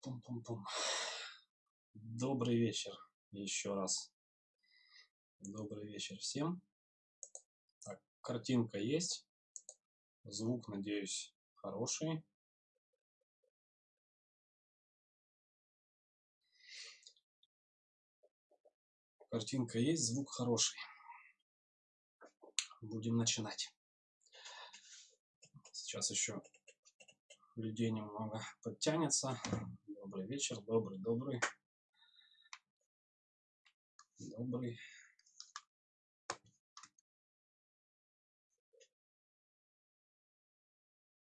Пум-пум-пум. Добрый вечер еще раз. Добрый вечер всем. Так, картинка есть. Звук, надеюсь, хороший. Картинка есть, звук хороший. Будем начинать. Сейчас еще людей немного подтянется. Добрый вечер, добрый, добрый. Добрый.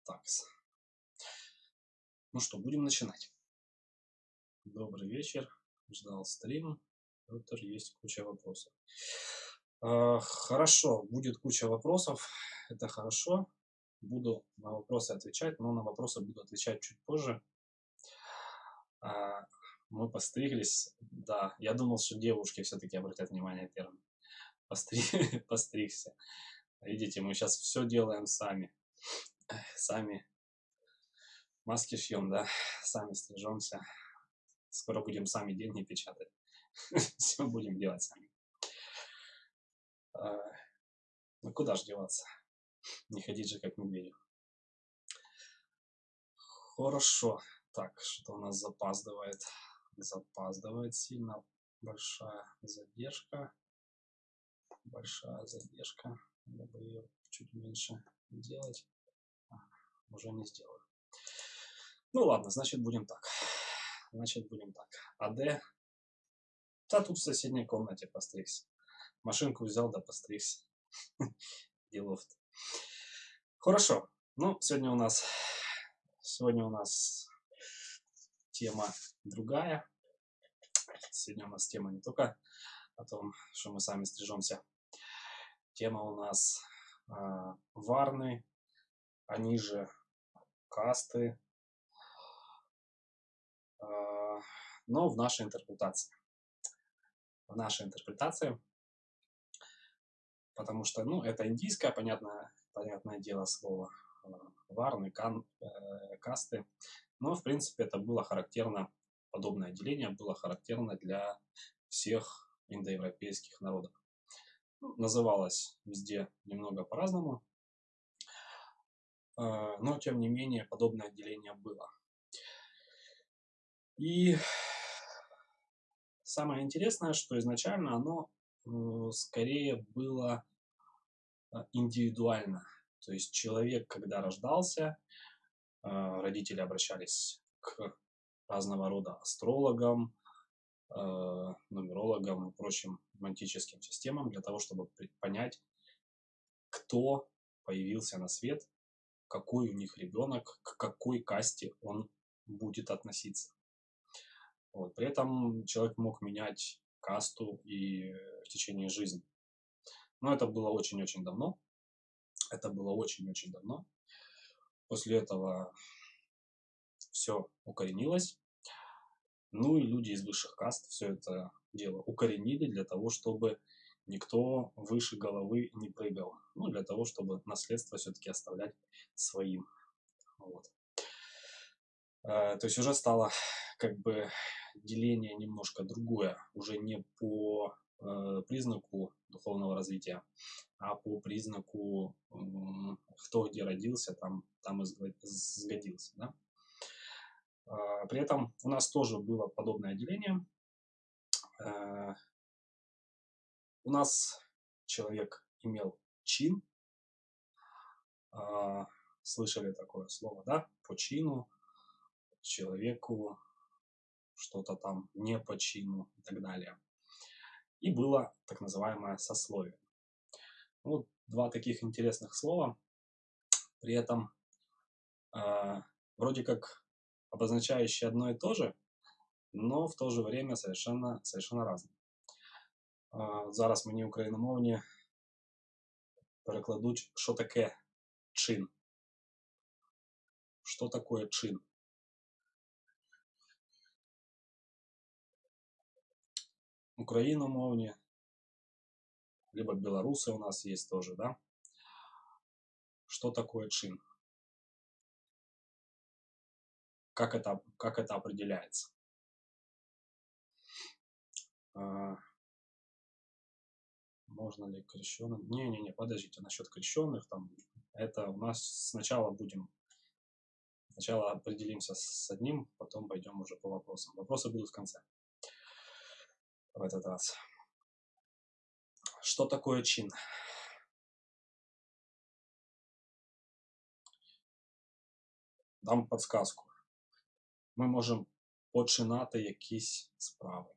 Так. Ну что, будем начинать. Добрый вечер. Ждал стрим. Доктор, есть куча вопросов. А, хорошо, будет куча вопросов. Это хорошо. Буду на вопросы отвечать, но на вопросы буду отвечать чуть позже. А, мы постриглись, да, я думал, что девушки все-таки обратят внимание первым. Постри... Постригся. Видите, мы сейчас все делаем сами. Сами маски шьем, да, сами стрижемся. Скоро будем сами деньги печатать. Все будем делать сами. А, ну куда же деваться? Не ходить же как медведю. Хорошо. Так, что у нас запаздывает? Запаздывает сильно. Большая задержка. Большая задержка. Надо бы ее чуть меньше делать. А, уже не сделаю. Ну ладно, значит будем так. Значит будем так. АД. Да тут в соседней комнате постригся. Машинку взял, да постригся. Делов-то. Хорошо. Ну, сегодня у нас сегодня у нас тема другая. Сегодня у нас тема не только о том, что мы сами стрижемся. Тема у нас э, варны, они же касты, э, но в нашей интерпретации. В нашей интерпретации потому что, ну, это индийское, понятное, понятное дело, слово, варны, кан, э, касты, но, в принципе, это было характерно, подобное деление было характерно для всех индоевропейских народов. Ну, называлось везде немного по-разному, э, но, тем не менее, подобное деление было. И самое интересное, что изначально оно скорее было а, индивидуально. То есть человек, когда рождался, а, родители обращались к разного рода астрологам, а, нумерологам и прочим мантическим системам для того, чтобы понять, кто появился на свет, какой у них ребенок, к какой касте он будет относиться. Вот. При этом человек мог менять касту и в течение жизни. Но это было очень-очень давно. Это было очень-очень давно. После этого все укоренилось. Ну и люди из высших каст все это дело укоренили для того, чтобы никто выше головы не прыгал. Ну, для того, чтобы наследство все-таки оставлять своим. Вот. Э, то есть уже стало как бы деление немножко другое, уже не по признаку духовного развития, а по признаку, э, кто где родился, там, там и сгодился. Да? Э, при этом у нас тоже было подобное деление. Э, у нас человек имел чин, э, слышали такое слово, да, по чину, человеку что-то там не по чину и так далее И было так называемое сословие. Вот два таких интересных слова, при этом э, вроде как обозначающие одно и то же, но в то же время совершенно, совершенно разные. Э, зараз мені україномовні перекладуть, що таке чин. Что такое чин? Украиномовні, либо белорусы у нас есть тоже, да? Что такое чин? как это, как это определяется. А, можно ли крещенным? Не-не-не, подождите, насчет крещенных, там, это у нас сначала будем, сначала определимся с одним, потом пойдем уже по вопросам. Вопросы будут в конце, в этот раз. Что такое чин? Дам подсказку. Ми можемо починати якісь справи,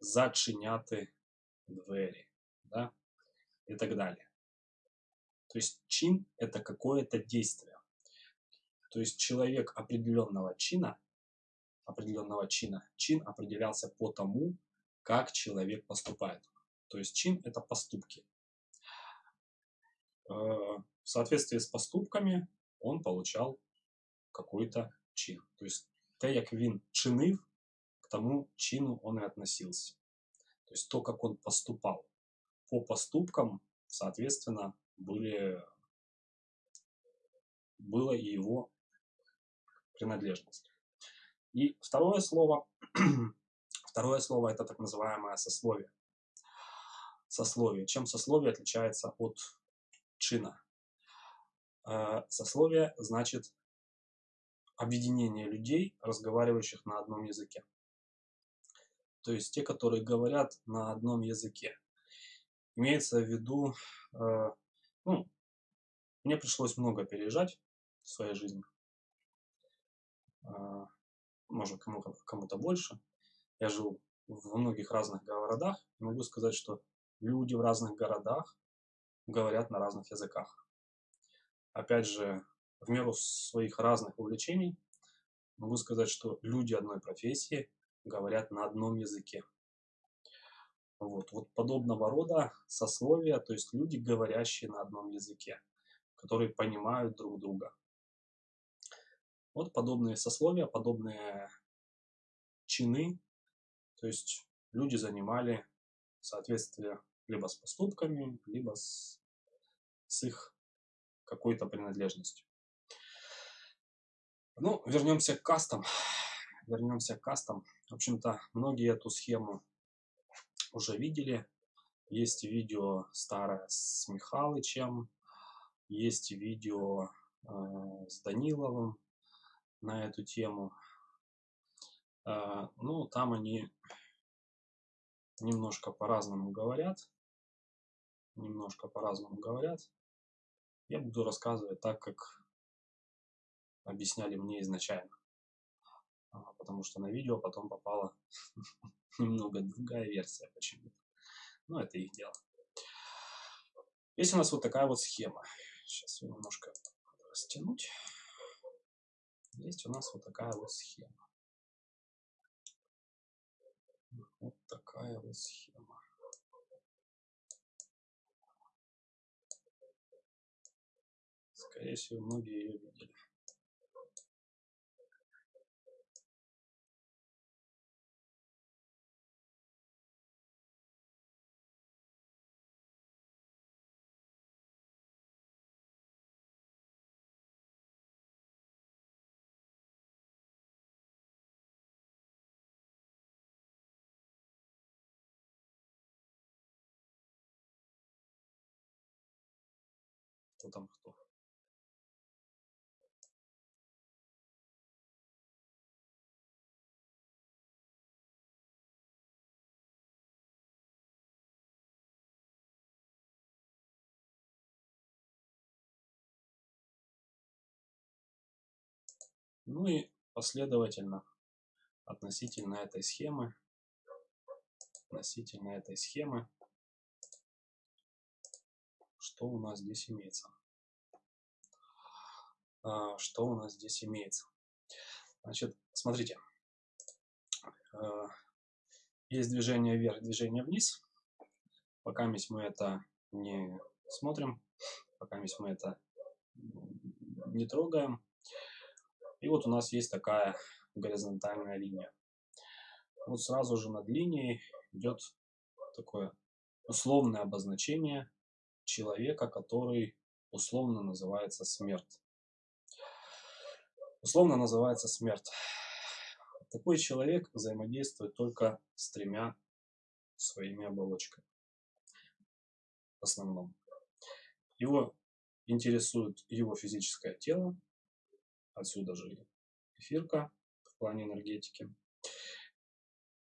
зачиняти двери, да, и так далее. То есть чин – это какое-то действие. То есть человек определенного чина, определенного чина, чин определялся по тому, как человек поступает. То есть чин – это поступки. Э, в соответствии с поступками он получал какой-то чин. То есть те, як він чинив, к тому чину он и относился. То есть то, как он поступал. По поступкам, соответственно, были, было и его принадлежность. И второе слово, второе слово это так называемое сословие. Сословие. Чем сословие отличается от чина? Э, сословие значит объединение людей, разговаривающих на одном языке. То есть те, которые говорят на одном языке. Имеется в виду, э, ну, мне пришлось много переезжать в своей жизни. Э, может, кому-то кому больше. Я жил во многих разных городах. Могу сказать, что люди в разных городах говорят на разных языках. Опять же, в меру своих разных увлечений могу сказать, что люди одной профессии говорят на одном языке. Вот, вот подобного рода сословия, то есть люди, говорящие на одном языке, которые понимают друг друга. Вот подобные сословия, подобные чины, то есть люди занимали соответствие либо с поступками, либо с, с их какой-то принадлежностью. Ну, вернемся к кастам. Вернемся к кастам. В общем-то, многие эту схему уже видели. Есть видео старое с Михалычем, есть видео э, с Даниловым на эту тему. Э, ну, там они немножко по-разному говорят. Немножко по-разному говорят. Я буду рассказывать так, как объясняли мне изначально. А, потому что на видео потом попала немного другая версия почему-то. Но это их дело. Есть у нас вот такая вот схема. Сейчас ее немножко растянуть. Есть у нас вот такая вот схема. Вот такая вот схема. Скорее всего, многие ее видели. Кто там кто. Ну и последовательно относительно этой схемы, относительно этой схемы что у нас здесь имеется? А, что у нас здесь имеется? Значит, смотрите. А, есть движение вверх, движение вниз. Пока мы это не смотрим, пока мы это не трогаем. И вот у нас есть такая горизонтальная линия. Вот сразу же над линией идет такое условное обозначение человека, который условно называется смерть. условно называется смерть. Такой человек взаимодействует только с тремя своими оболочками. В основном. Его интересует его физическое тело, отсюда же эфирка в плане энергетики.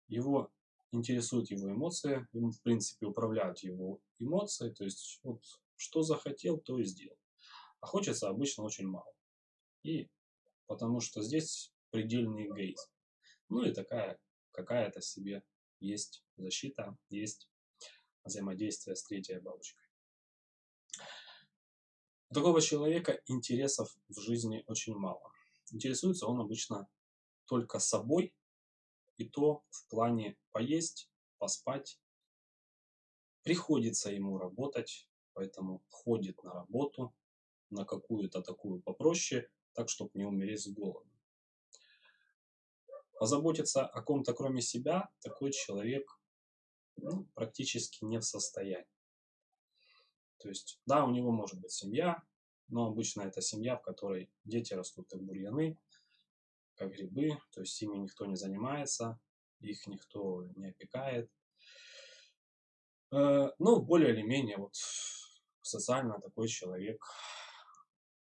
Его интересуют его эмоции, ему в принципе управляют его эмоции, то есть вот что захотел, то и сделал. А хочется обычно очень мало. И потому что здесь предельный эгоизм. Ну и такая какая-то себе есть защита, есть взаимодействие с третьей бабочкой. У такого человека интересов в жизни очень мало. Интересуется он обычно только собой, и то в плане поесть, поспать. Приходится ему работать, поэтому ходит на работу, на какую-то такую попроще, так, чтобы не умереть с голоду. Позаботиться о ком-то кроме себя такой человек ну, практически не в состоянии. То есть, да, у него может быть семья, но обычно это семья, в которой дети растут как бурьяны, как грибы, то есть ими никто не занимается, их никто не опекает. Э, ну, более или менее вот социально такой человек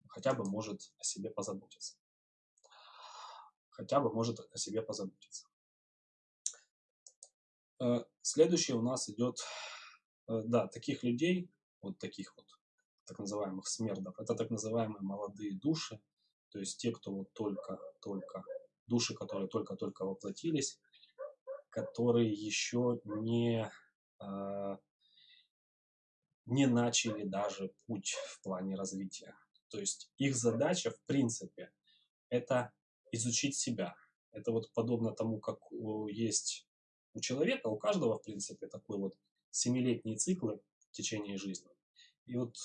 хотя бы может о себе позаботиться. Хотя бы может о себе позаботиться. Э, следующий у нас идет, э, да, таких людей, вот таких вот так называемых смердов, это так называемые молодые души, то есть те, кто вот только-только, души, которые только-только воплотились, которые еще не, не начали даже путь в плане развития. То есть их задача, в принципе, это изучить себя. Это вот подобно тому, как есть у человека, у каждого, в принципе, такой вот семилетний цикл в течение жизни. И вот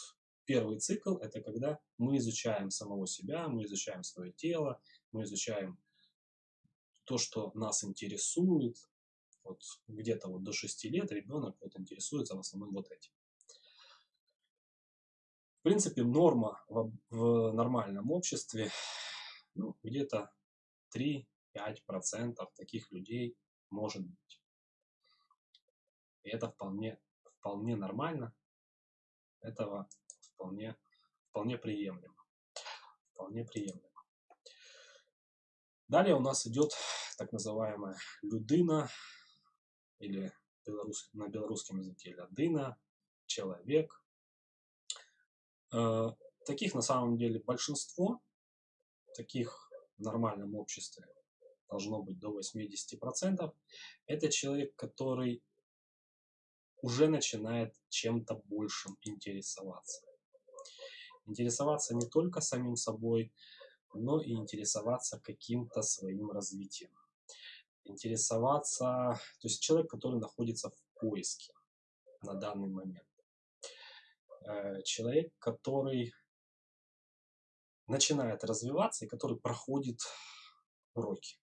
первый цикл – это когда мы изучаем самого себя, мы изучаем свое тело, мы изучаем то, что нас интересует. Вот где-то вот до 6 лет ребенок вот интересуется в основном вот этим. В принципе, норма в, в нормальном обществе ну, где-то 3-5% таких людей может быть. И это вполне, вполне нормально. Этого вполне, вполне приемлемо. Вполне приемлемо. Далее у нас идет так называемая людина, или белорус, на белорусском языке лядына, человек. Э, таких на самом деле большинство, таких в нормальном обществе должно быть до 80%. Это человек, который уже начинает чем-то большим интересоваться. Интересоваться не только самим собой, но и интересоваться каким-то своим развитием. Интересоваться, то есть человек, который находится в поиске на данный момент. Э, человек, который начинает развиваться и который проходит уроки.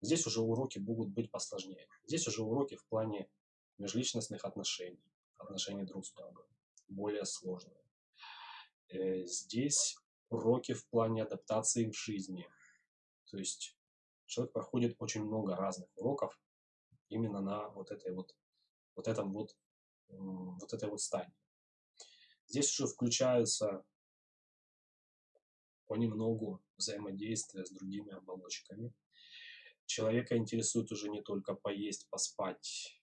Здесь уже уроки будут быть посложнее. Здесь уже уроки в плане межличностных отношений, отношений друг с другом, более сложные. Э, здесь уроки в плане адаптации в жизни. То есть человек проходит очень много разных уроков именно на вот этой вот, вот этом вот, вот этой вот стадии. Здесь уже включаются понемногу взаимодействия с другими оболочками. Человека интересует уже не только поесть, поспать.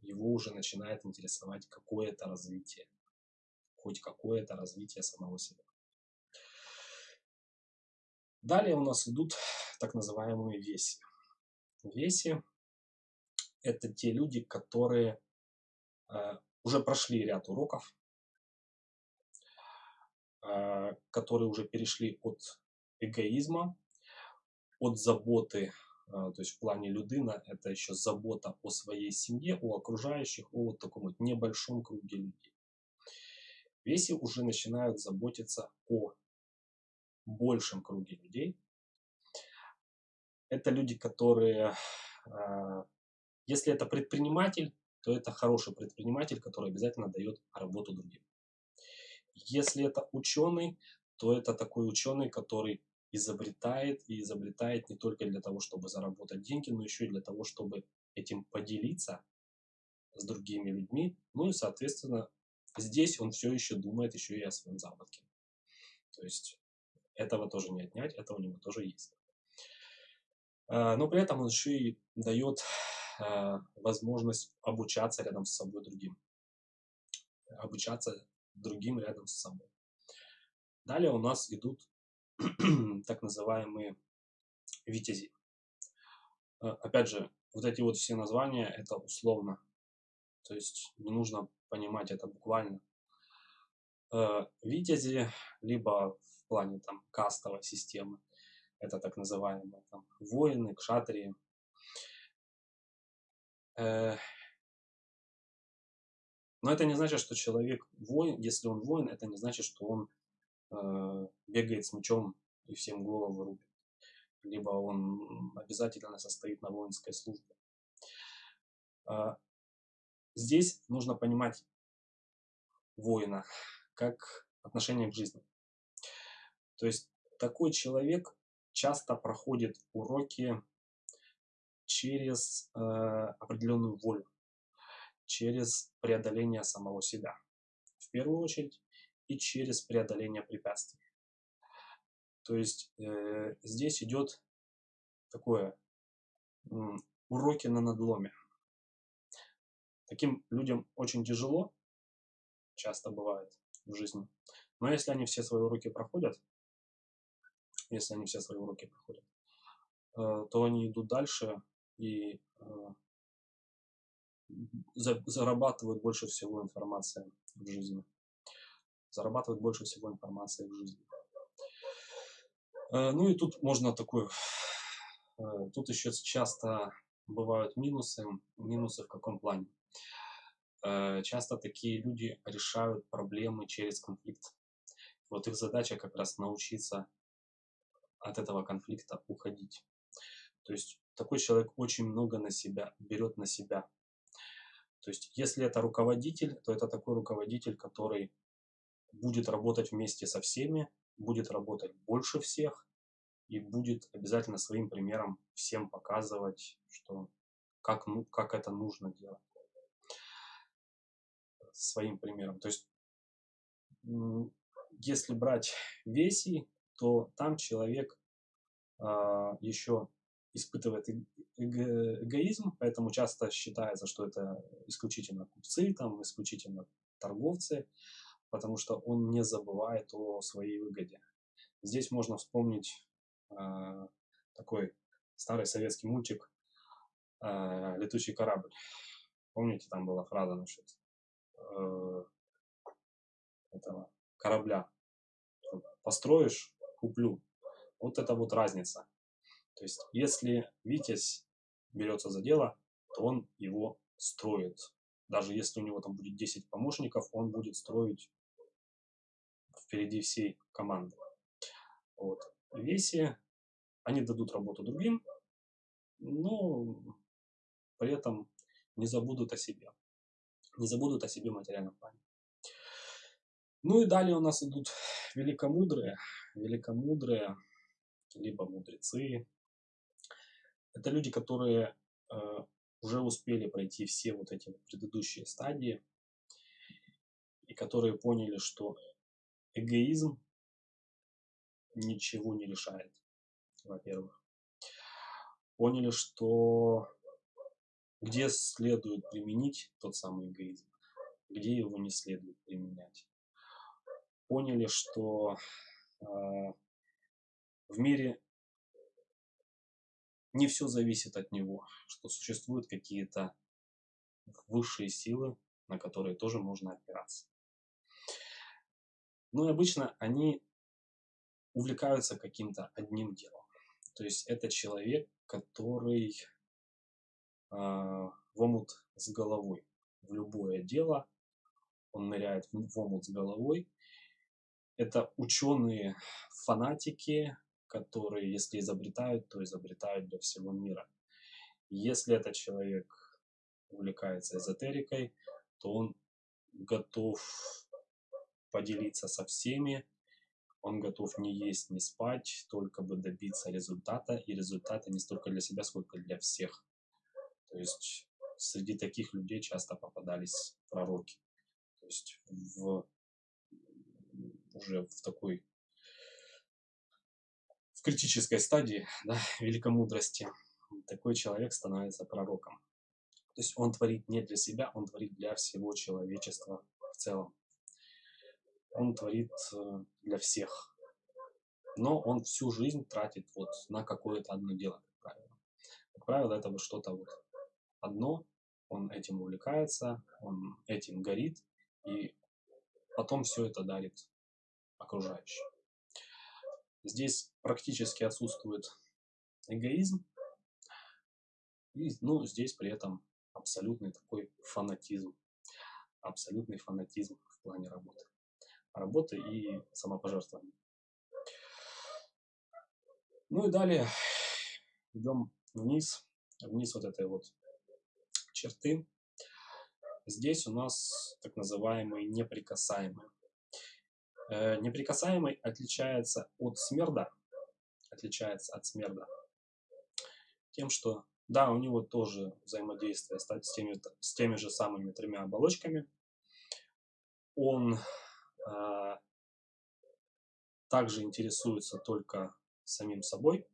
Его уже начинает интересовать какое-то развитие хоть какое-то развитие самого себя. Далее у нас идут так называемые веси. Веси – это те люди, которые э, уже прошли ряд уроков, э, которые уже перешли от эгоизма, от заботы, э, то есть в плане людина, это еще забота о своей семье, о окружающих, о вот таком вот небольшом круге людей. Веси уже начинают заботиться о большем круге людей. Это люди, которые, а, если это предприниматель, то это хороший предприниматель, который обязательно дает работу другим. Если это ученый, то это такой ученый, который изобретает и изобретает не только для того, чтобы заработать деньги, но еще и для того, чтобы этим поделиться с другими людьми. Ну и, соответственно, здесь он все еще думает еще и о своем заработке. То есть этого тоже не отнять, это у него тоже есть. А, но при этом он еще и дает а, возможность обучаться рядом с собой другим. Обучаться другим рядом с собой. Далее у нас идут так называемые витязи. А, опять же, вот эти вот все названия, это условно. То есть не нужно понимать это буквально. Витязи, либо плане там кастовой системы, это так называемые там, воины, кшатрии. Э, но это не значит, что человек воин, если он воин, это не значит, что он э, бегает с мечом и всем голову рубит. Либо он обязательно состоит на воинской службе. Э, здесь нужно понимать воина как отношение к жизни. То есть такой человек часто проходит уроки через э, определенную волю, через преодоление самого себя, в первую очередь, и через преодоление препятствий. То есть э, здесь идет такое э, уроки на надломе. Таким людям очень тяжело, часто бывает в жизни. Но если они все свои уроки проходят, если они все свои уроки проходят, э, то они идут дальше и э, зарабатывают больше всего информации в жизни. Зарабатывают больше всего информации в жизни. Э, ну и тут можно такой, тут еще часто бывают минусы. Минусы в каком плане? Часто такие люди решают проблемы через конфликт. Вот их задача как раз научиться от этого конфликта уходить. То есть такой человек очень много на себя, берет на себя. То есть если это руководитель, то это такой руководитель, который будет работать вместе со всеми, будет работать больше всех и будет обязательно своим примером всем показывать, что как, ну, как это нужно делать. Своим примером. То есть если брать веси, то там человек а, еще испытывает эго эгоизм, поэтому часто считается, что это исключительно купцы, там, исключительно торговцы, потому что он не забывает о своей выгоде. Здесь можно вспомнить э, такой старый советский мультик э, «Летучий корабль». Помните, там была фраза насчет э, этого корабля. Построишь, куплю. Вот это вот разница. То есть, если Витязь берется за дело, то он его строит. Даже если у него там будет 10 помощников, он будет строить впереди всей команды. Вот. Веси, они дадут работу другим, но при этом не забудут о себе. Не забудут о себе в материальном плане. Ну и далее у нас идут великомудрые. Великомудрые, либо мудрецы. Это люди, которые э, уже успели пройти все вот эти предыдущие стадии и которые поняли, что эгоизм ничего не решает, во-первых. Поняли, что где следует применить тот самый эгоизм, где его не следует применять поняли, что э, в мире не все зависит от него, что существуют какие-то высшие силы, на которые тоже можно опираться. Ну и обычно они увлекаются каким-то одним делом. То есть это человек, который э, в омут с головой. В любое дело он ныряет в омут с головой это ученые фанатики, которые, если изобретают, то изобретают для всего мира. Если этот человек увлекается эзотерикой, то он готов поделиться со всеми, он готов не есть, не спать, только бы добиться результата, и результата не столько для себя, сколько для всех. То есть среди таких людей часто попадались пророки. То есть в, уже в такой в критической стадии да, великомудрости такой человек становится пророком. То есть он творит не для себя, он творит для всего человечества в целом. Он творит э, для всех. Но он всю жизнь тратит вот на какое-то одно дело, как правило. Как правило, это вот что-то вот одно, он этим увлекается, он этим горит, и потом все это дарит окружающим. Здесь практически отсутствует эгоизм, и, ну, здесь при этом абсолютный такой фанатизм, абсолютный фанатизм в плане работы. Работы и самопожертвования. Ну и далее идем вниз, вниз вот этой вот черты. Здесь у нас так называемый неприкасаемый. Э, неприкасаемый отличается от смерда, отличается от смерда тем, что да, у него тоже взаимодействие с теми, с теми же самыми тремя оболочками. Он э, также интересуется только самим собой.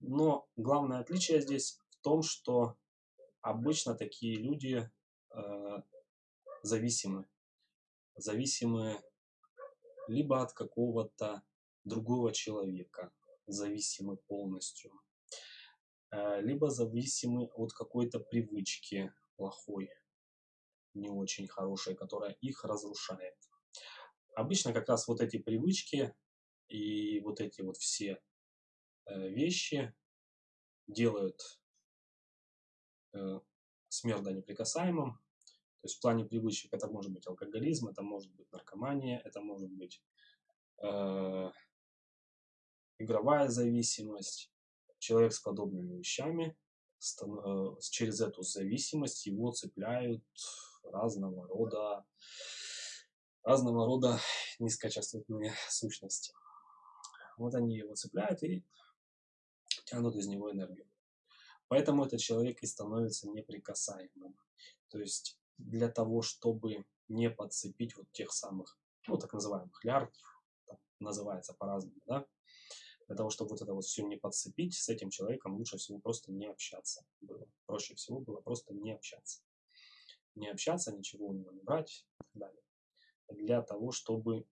Но главное отличие здесь в том, что обычно такие люди э, зависимы. Зависимы либо от какого-то другого человека, зависимы полностью, э, либо зависимы от какой-то привычки плохой, не очень хорошей, которая их разрушает. Обычно как раз вот эти привычки и вот эти вот все э, вещи делают э, смерда неприкасаемым. То есть в плане привычек это может быть алкоголизм, это может быть наркомания, это может быть э, игровая зависимость. Человек с подобными вещами, э, через эту зависимость его цепляют разного рода разного рода низкочастотные сущности. Вот они его цепляют и тянут из него энергию. Поэтому этот человек и становится неприкасаемым. То есть для того, чтобы не подцепить вот тех самых, ну, так называемых лярв, называется по-разному, да, для того, чтобы вот это вот все не подцепить, с этим человеком лучше всего просто не общаться было. Проще всего было просто не общаться. Не общаться, ничего у него не брать и так далее. Для того, чтобы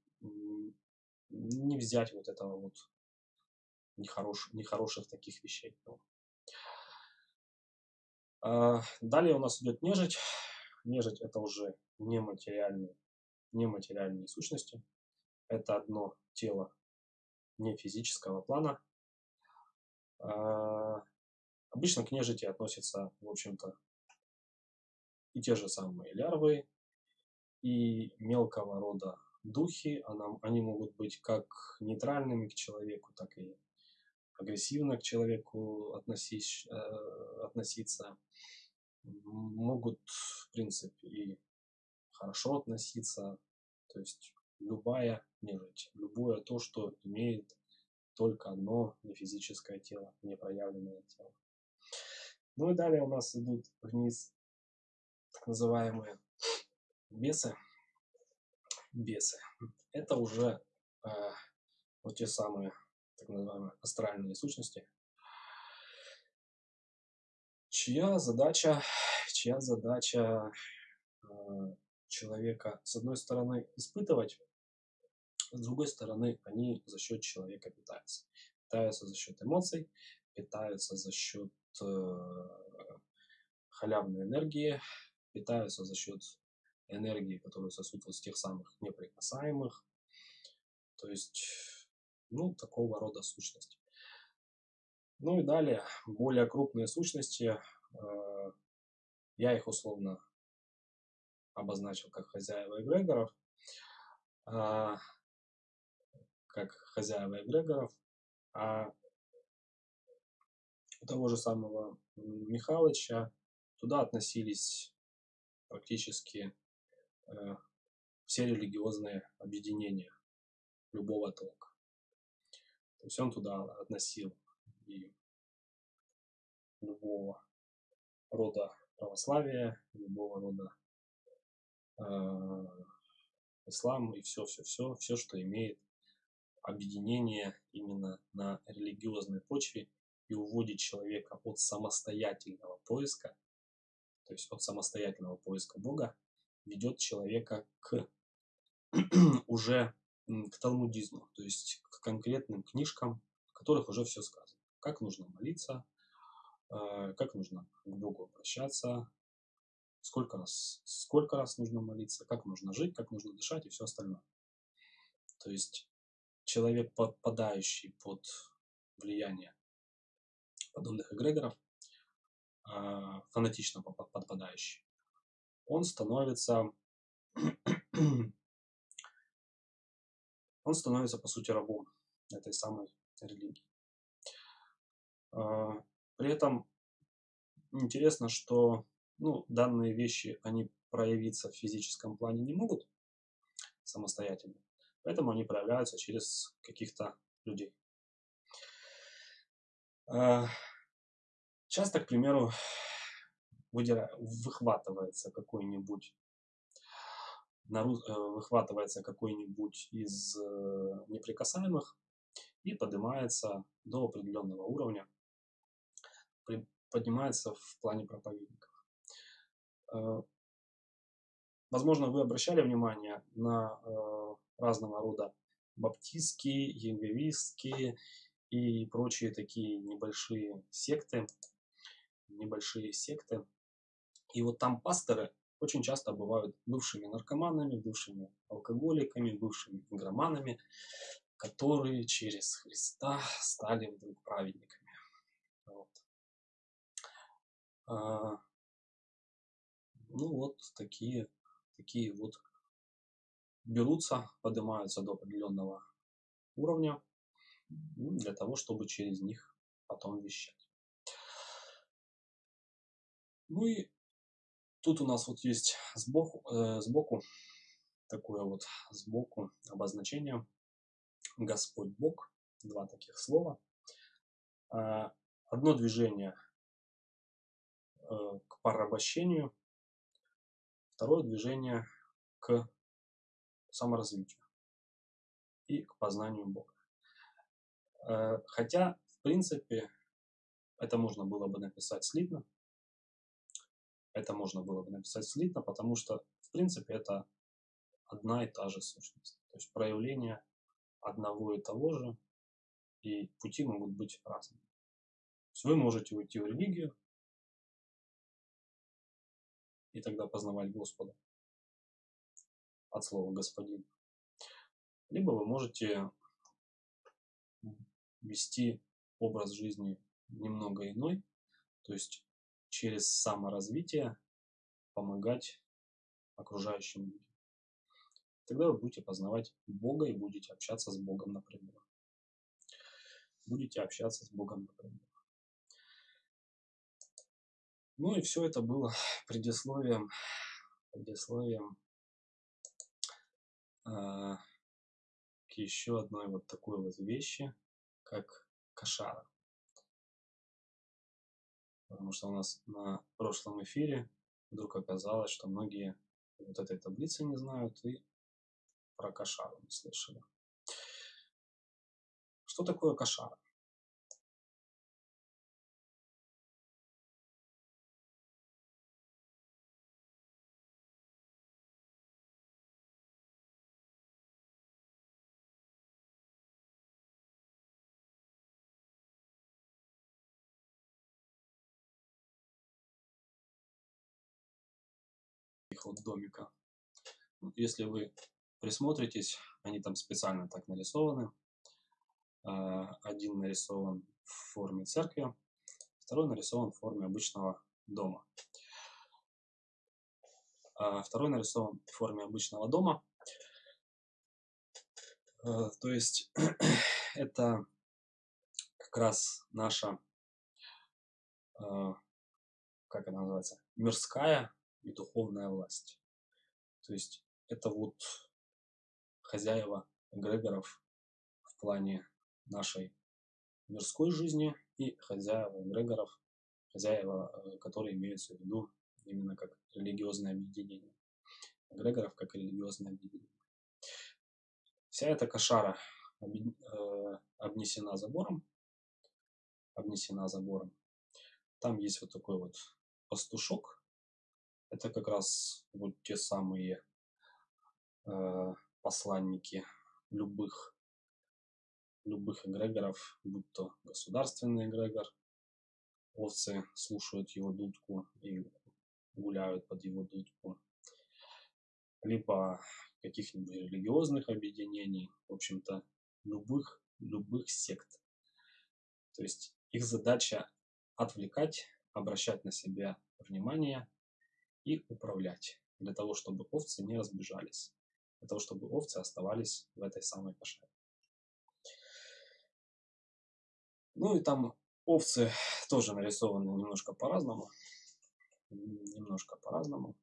не взять вот этого вот нехорош, нехороших таких вещей. А, далее у нас идет нежить. Нежить это уже нематериальные, нематериальные сущности. Это одно тело не физического плана. А, обычно к нежити относятся, в общем-то, и те же самые лярвы, и мелкого рода духи. Они могут быть как нейтральными к человеку, так и агрессивно к человеку относись, э, относиться, могут, в принципе, и хорошо относиться, то есть любая нежить, любое то, что имеет только одно нефизическое тело, непроявленное тело. Ну и далее у нас идут вниз так называемые бесы. Бесы. Это уже э, вот те самые так называемые астральные сущности, чья задача, чья задача э, человека, с одной стороны, испытывать, с другой стороны, они за счет человека питаются. Питаются за счет эмоций, питаются за счет э, халявной энергии, питаются за счет энергии, которую сосут вот с тех самых неприкасаемых. То есть ну, такого рода сущности. Ну и далее, более крупные сущности, э, я их условно обозначил как хозяева эгрегоров, э, как хозяева эгрегоров, а у того же самого Михалыча туда относились практически э, все религиозные объединения любого толка. То есть он туда относил и любого рода православия, любого рода э, ислам и все, все, все, все, что имеет объединение именно на религиозной почве и уводит человека от самостоятельного поиска, то есть от самостоятельного поиска Бога, ведет человека к уже к талмудизму, то есть к конкретным книжкам, в которых уже все сказано. Как нужно молиться, э, как нужно к Богу обращаться, сколько раз, сколько раз нужно молиться, как нужно жить, как нужно дышать и все остальное. То есть человек, подпадающий под влияние подобных эгрегоров, а, фанатично подпадающий, он становится он становится, по сути, рабом этой самой религии. А, при этом интересно, что ну, данные вещи, они проявиться в физическом плане не могут самостоятельно, поэтому они проявляются через каких-то людей. А, часто, к примеру, выхватывается какой-нибудь Э, выхватывается какой-нибудь из э, неприкасаемых и поднимается до определенного уровня, поднимается в плане проповедников. Э, возможно, вы обращали внимание на разного рода баптистские, янговистские и прочие такие небольшие секты, небольшие секты. И вот там пасторы очень часто бывают бывшими наркоманами, бывшими алкоголиками, бывшими игроманами, которые через Христа стали вдруг праведниками. Вот. А, ну вот такие, такие вот берутся, поднимаются до определенного уровня ну, для того, чтобы через них потом вещать. Ну и Тут у нас вот есть сбоку, э, сбоку такое вот сбоку обозначение Господь Бог. Два таких слова. Э, одно движение к порабощению, второе движение к саморазвитию и к познанию Бога. Э, хотя, в принципе, это можно было бы написать слитно, это можно было бы написать слитно, потому что, в принципе, это одна и та же сущность. То есть проявление одного и того же, и пути могут быть разными. То есть вы можете уйти в религию, и тогда познавать Господа от слова «господин». Либо вы можете вести образ жизни немного иной, то есть через саморазвитие помогать окружающим людям. Тогда вы будете познавать Бога и будете общаться с Богом напрямую. Будете общаться с Богом напрямую. Ну и все это было предисловием, предисловием э, к еще одной вот такой вот вещи, как кошара потому что у нас на прошлом эфире вдруг оказалось, что многие вот этой таблицы не знают и про кошару не слышали. Что такое кошара? Вот домика. Если вы присмотритесь, они там специально так нарисованы. А, один нарисован в форме церкви, второй нарисован в форме обычного дома. А, второй нарисован в форме обычного дома. А, то есть это как раз наша, как она называется, мирская и духовная власть. То есть это вот хозяева эгрегоров в плане нашей мирской жизни и хозяева эгрегоров, хозяева, э, которые имеются в виду именно как религиозное объединение. Эгрегоров как религиозное объединение. Вся эта кошара э, обнесена забором, обнесена забором. Там есть вот такой вот пастушок. Это как раз вот те самые э, посланники любых любых эгрегоров, будь то государственный эгрегор, овцы слушают его дудку и гуляют под его дудку, либо каких-нибудь религиозных объединений, в общем-то, любых, любых сект. То есть их задача отвлекать, обращать на себя внимание и управлять, для того, чтобы овцы не разбежались, для того, чтобы овцы оставались в этой самой кошаре. Ну и там овцы тоже нарисованы немножко по-разному. Немножко по-разному.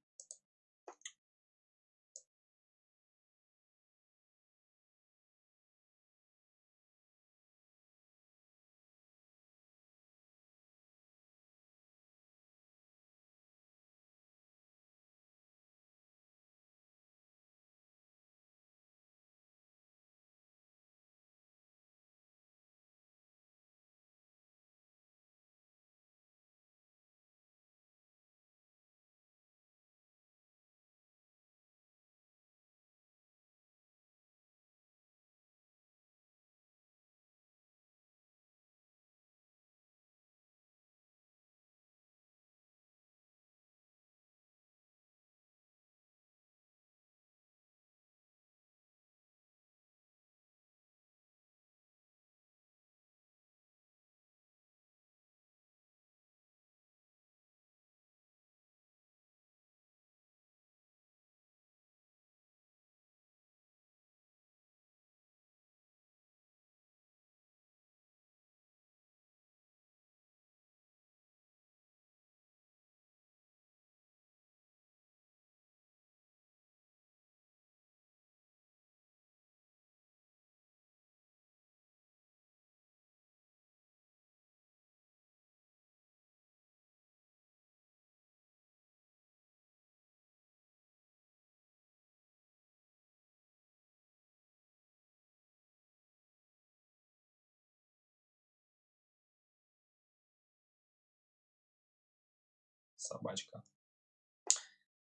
Собачка.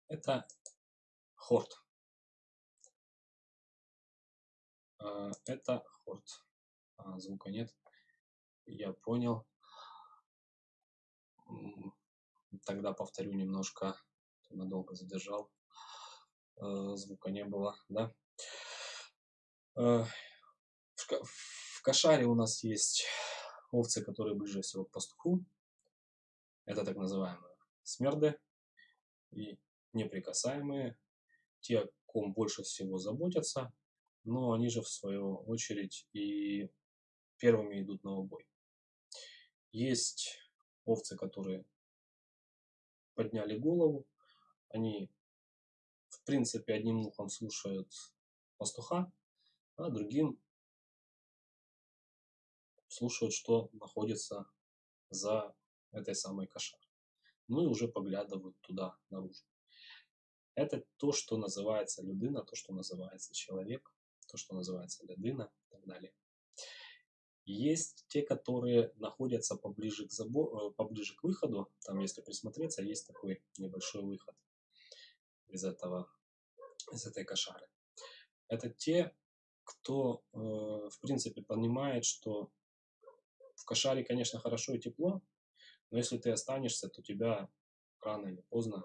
Это хорт. А, это хорт. А, звука нет. Я понял. Тогда повторю немножко. Надолго задержал. А, звука не было, да? В кошаре у нас есть овцы, которые ближе всего к пастуху. Это так называемые смерды и неприкасаемые, те, о ком больше всего заботятся, но они же в свою очередь и первыми идут на убой. Есть овцы, которые подняли голову, они в принципе одним ухом слушают пастуха, а другим слушают, что находится за этой самой кошарой ну и уже поглядывают туда, наружу. Это то, что называется людина, то, что называется человек, то, что называется людина и так далее. Есть те, которые находятся поближе к, забо... Э, поближе к выходу. Там, если присмотреться, есть такой небольшой выход из, этого, из этой кошары. Это те, кто, э, в принципе, понимает, что в кошаре, конечно, хорошо и тепло, но если ты останешься, то тебя рано или поздно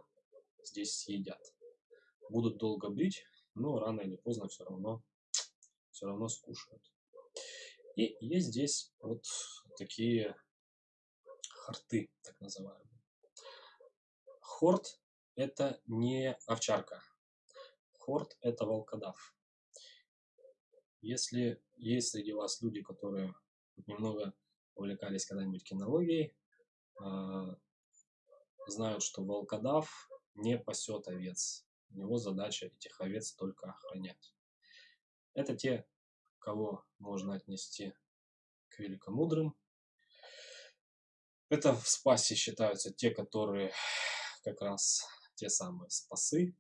здесь съедят. Будут долго бить, но рано или поздно все равно, все равно скушают. И есть здесь вот такие хорты, так называемые. Хорт – это не овчарка. Хорт – это волкодав. Если есть среди вас люди, которые немного увлекались когда-нибудь кинологией, знают, что волкодав не пасет овец. У него задача этих овец только охранять. Это те, кого можно отнести к великомудрым. Это в спасе считаются те, которые как раз те самые спасы,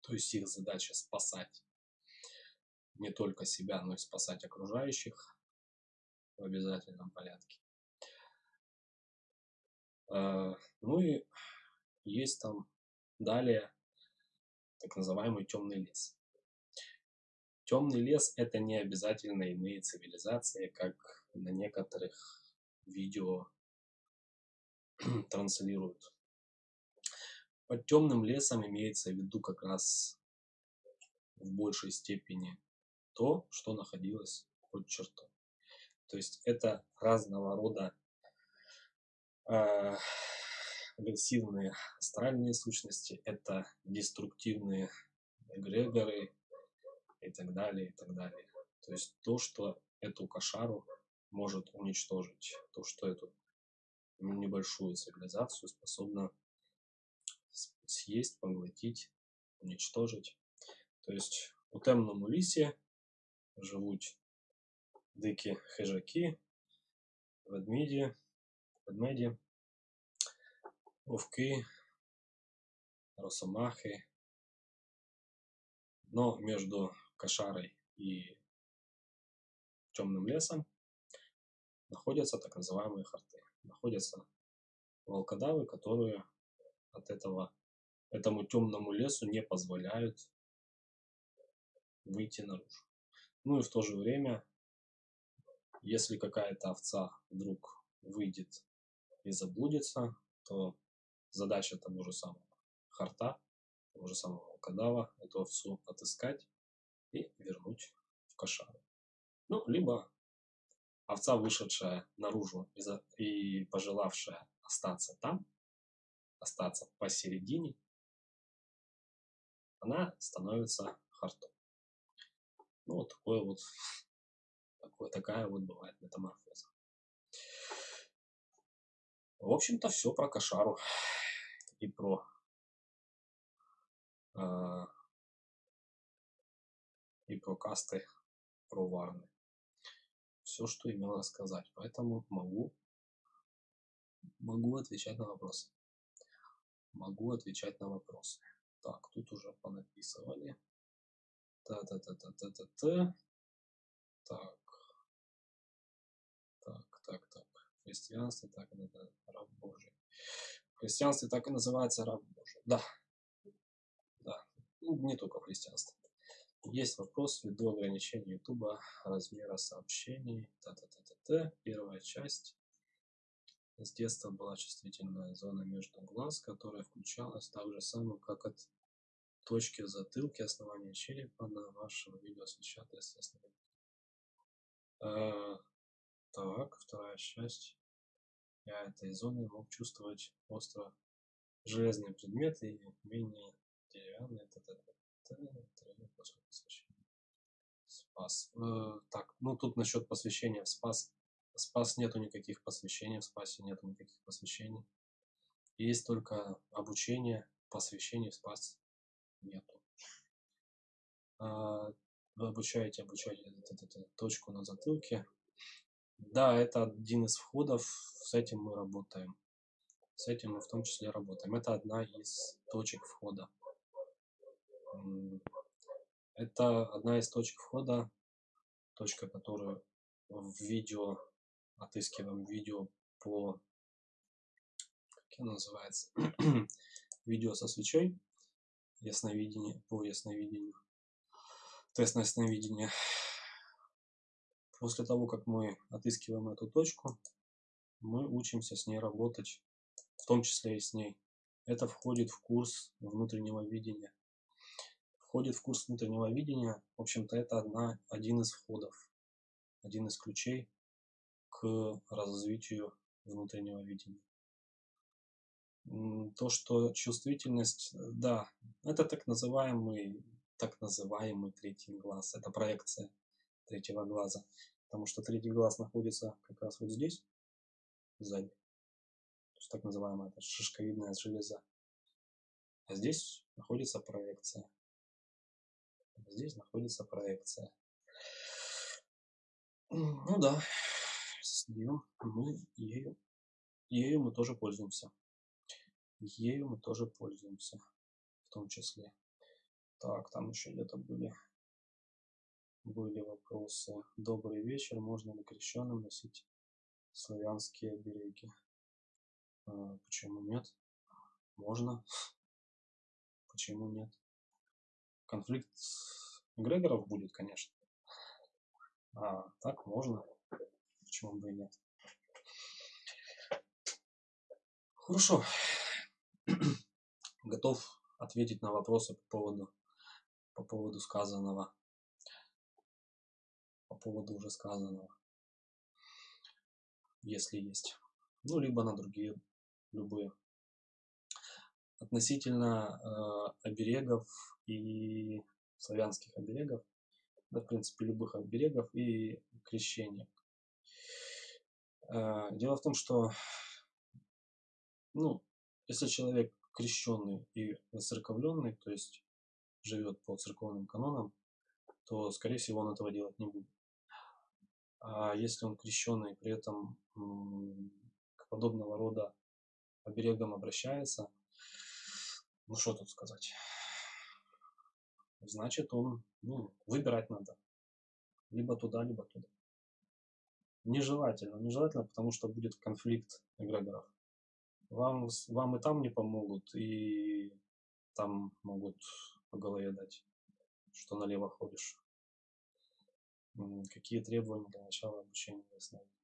то есть их задача спасать не только себя, но и спасать окружающих в обязательном порядке. А, ну и есть там далее так называемый темный лес. Темный лес это не обязательно иные цивилизации, как на некоторых видео транслируют. Под темным лесом имеется в виду как раз в большей степени то, что находилось под чертой. То есть это разного рода э, агрессивные астральные сущности, это деструктивные эгрегоры и так далее, и так далее. То есть то, что эту кошару может уничтожить, то, что эту небольшую цивилизацию способна съесть, поглотить, уничтожить. То есть у темному лісі живуть дикі хижаки, ведмеді, ведмеді, вовки, росомахи. Но между кошарой и темным лесом находятся так называемые харты. Находятся волкодавы, которые от этого, этому темному лесу не позволяют выйти наружу. Ну и в то же время, если какая-то овца вдруг выйдет и заблудится, то задача того же самого харта, того же самого волкодава, эту овцу отыскать и вернуть в кошару. Ну, либо овца, вышедшая наружу и пожелавшая остаться там, остаться посередине, она становится хартом. Ну, вот такое вот, такое, такая вот бывает метаморфоза. В общем-то, все про кошару и про э, и про касты, про варны. Все, что имел рассказать. Поэтому могу, могу отвечать на вопросы. Могу отвечать на вопросы. Так, тут уже понаписывали. Та-та-та-та-та-та-та. Так так, так. В христианстве так и называется раб Божий. В христианстве так и называется раб Божий. Да. Да. Ну, не только в христианстве. Есть вопрос ввиду ограничения Ютуба размера сообщений. Та-та-та-та-та. Первая часть. С детства была чувствительная зона между глаз, которая включалась так же самое, как от точки в затылке, основания черепа на вашем видео освещает, естественно. А, так, вторая часть. Я этой зоны мог чувствовать остро железные предметы и менее деревянные. Т -т -т Спас. Э, так, ну тут насчет посвящения в спас. Спас нету никаких посвящений, в спасе нету никаких посвящений. Есть только обучение, посвящение в спас нету. А, вы обучаете, обучаете эту, эту, точку на затылке. Да, это один из входов, с этим мы работаем. С этим мы в том числе работаем. Это одна из точек входа. Это одна из точек входа, точка, которую в видео, отыскиваем видео по, как она называется, видео со свечой ясновидение, по ясновидению, тест на ясновидение. После того, как мы отыскиваем эту точку, мы учимся с ней работать, в том числе и с ней. Это входит в курс внутреннего видения. Входит в курс внутреннего видения, в общем-то, это одна, один из входов, один из ключей к развитию внутреннего видения то, что чувствительность, да, это так называемый, так называемый третий глаз, это проекция третьего глаза, потому что третий глаз находится как раз вот здесь, сзади, то есть так называемая это шишковидная железа. А здесь находится проекция. Здесь находится проекция. Ну да, с нее мы ею, ею мы тоже пользуемся. Ею мы тоже пользуемся, в том числе. Так, там еще где-то были, были вопросы. Добрый вечер, можно ли крещенным носить славянские обереги? А, почему нет? Можно. Почему нет? Конфликт Грегоров будет, конечно. А так можно. Почему бы и нет? Хорошо. Готов ответить на вопросы по поводу, по поводу сказанного. По поводу уже сказанного. Если есть. Ну, либо на другие, любые. Относительно э, оберегов и славянских оберегов, да, в принципе, любых оберегов и крещения. Э, дело в том, что, ну, если человек крещенный и воцерковленный, то есть живет по церковным канонам, то, скорее всего, он этого делать не будет. А если он крещенный, при этом к подобного рода оберегам обращается, ну что тут сказать? Значит, он, ну, выбирать надо. Либо туда, либо туда. Нежелательно. Нежелательно, потому что будет конфликт эгрегоров. Вам, вам и там не помогут, и там могут по голове дать, что налево ходишь. Какие требования для начала обучения ясновидения?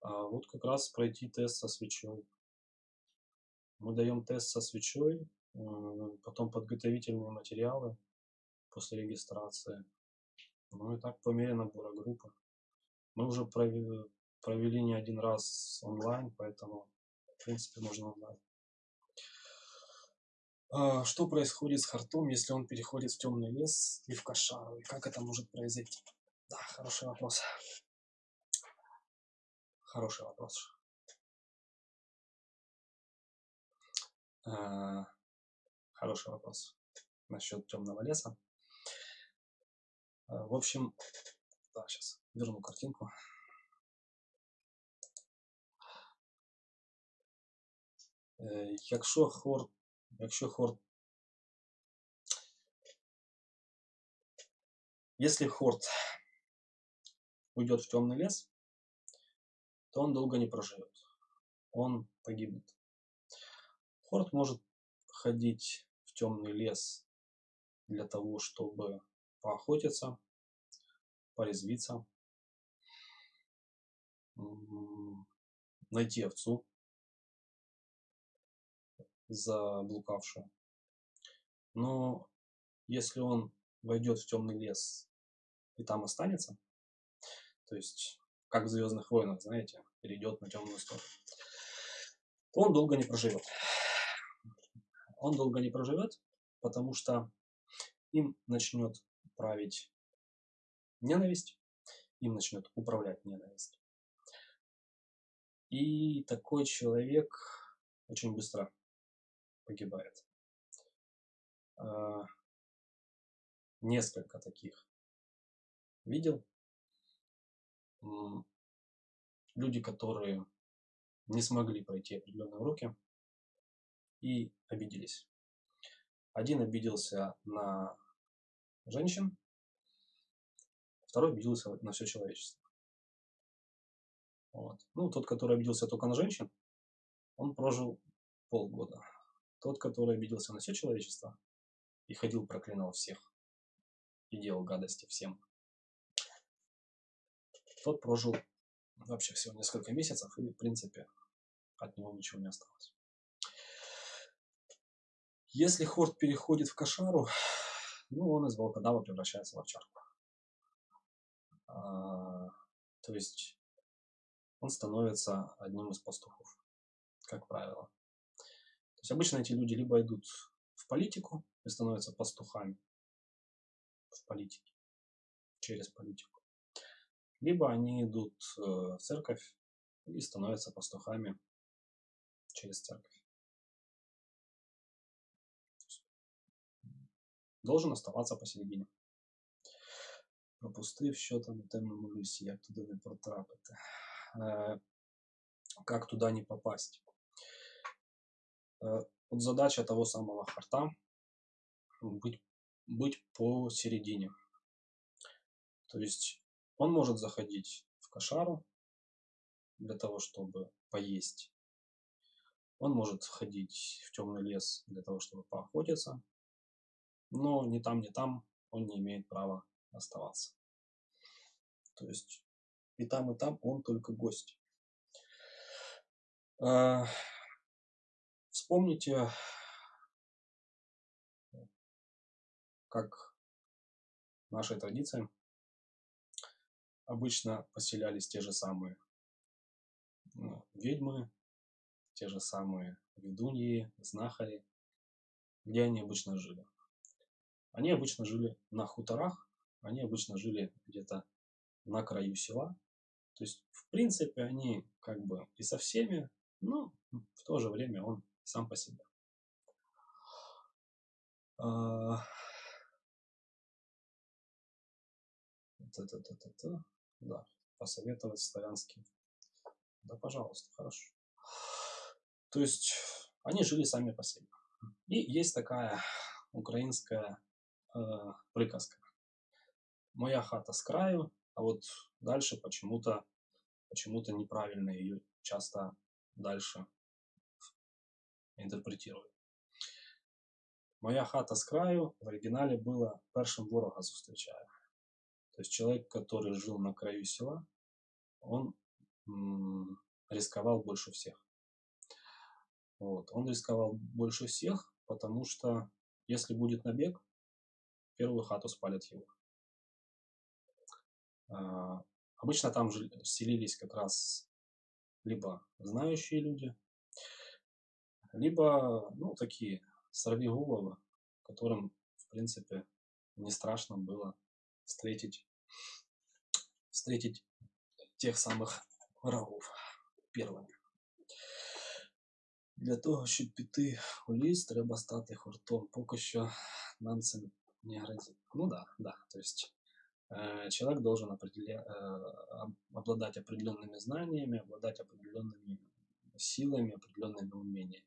А вот как раз пройти тест со свечой. Мы даем тест со свечой, потом подготовительные материалы после регистрации. Ну и так по мере набора группы. Мы уже провели, провели не один раз онлайн, поэтому, в принципе, можно онлайн. А, что происходит с хартом, если он переходит в темный лес и в кошару? И как это может произойти? Да, хороший вопрос. Хороший вопрос. А, хороший вопрос насчет темного леса. А, в общем, да, сейчас верну картинку. Якщо хорт Якщо хорт. Если хорт уйдет в темный лес, то он долго не проживет. Он погибнет. Хорт может ходить в темный лес для того, чтобы поохотиться, порезвиться, найти овцу, заблукавшую. Но если он войдет в темный лес и там останется, то есть как в Звездных войнах, знаете, перейдет на темную сторону, то он долго не проживет. Он долго не проживет, потому что им начнет править ненависть, им начнет управлять ненависть. И такой человек очень быстро погибает. А, несколько таких видел. Люди, которые не смогли пройти определенные уроки и обиделись. Один обиделся на женщин, второй обиделся на все человечество. Вот. Ну, тот, который обиделся только на женщин, он прожил полгода. Тот, который обиделся на все человечество и ходил, проклинал всех и делал гадости всем, тот прожил вообще всего несколько месяцев, и, в принципе, от него ничего не осталось. Если хорд переходит в кошару, ну, он из волкодава превращается в овчарку. А, то есть он становится одним из пастухов, как правило. То есть обычно эти люди либо идут в политику и становятся пастухами в политике, через политику, либо они идут э, в церковь и становятся пастухами через церковь. должен оставаться посередине. Пропустив, що там у темному лісі, як туди не потрапити. Э, как туда не попасть? Э, вот задача того самого харта быть, быть посередине. То есть он может заходить в кошару для того, чтобы поесть. Он может ходить в темный лес для того, чтобы поохотиться. Но ни там, ни там он не имеет права оставаться. То есть и там, и там он только гость. Вспомните, как нашей традиции обычно поселялись те же самые ну, ведьмы, те же самые ведуньи, знахари, где они обычно жили. Они обычно жили на хуторах, они обычно жили где-то на краю села. То есть, в принципе, они как бы и со всеми, но в то же время он сам по себе. А... Да, посоветовать славянский. Да, пожалуйста, хорошо. То есть, они жили сами по себе. И есть такая украинская э, приказка. Моя хата с краю, а вот дальше почему-то почему-то неправильно ее часто дальше интерпретируют. Моя хата с краю в оригинале было першим ворога зустрічає. То есть человек, который жил на краю села, он рисковал больше всех. Вот. Он рисковал больше всех, потому что если будет набег, первую хату спалят его. А, обычно там селились как раз либо знающие люди, либо, ну, такие сорвиголовы, которым, в принципе, не страшно было встретить, встретить тех самых врагов первыми. Для того, щоб піти у ліс, треба стати хуртом. Поки що нам це не грозит. Ну да, да. То есть э, человек должен определя... э, обладать определенными знаниями, обладать определенными силами, определенными умениями.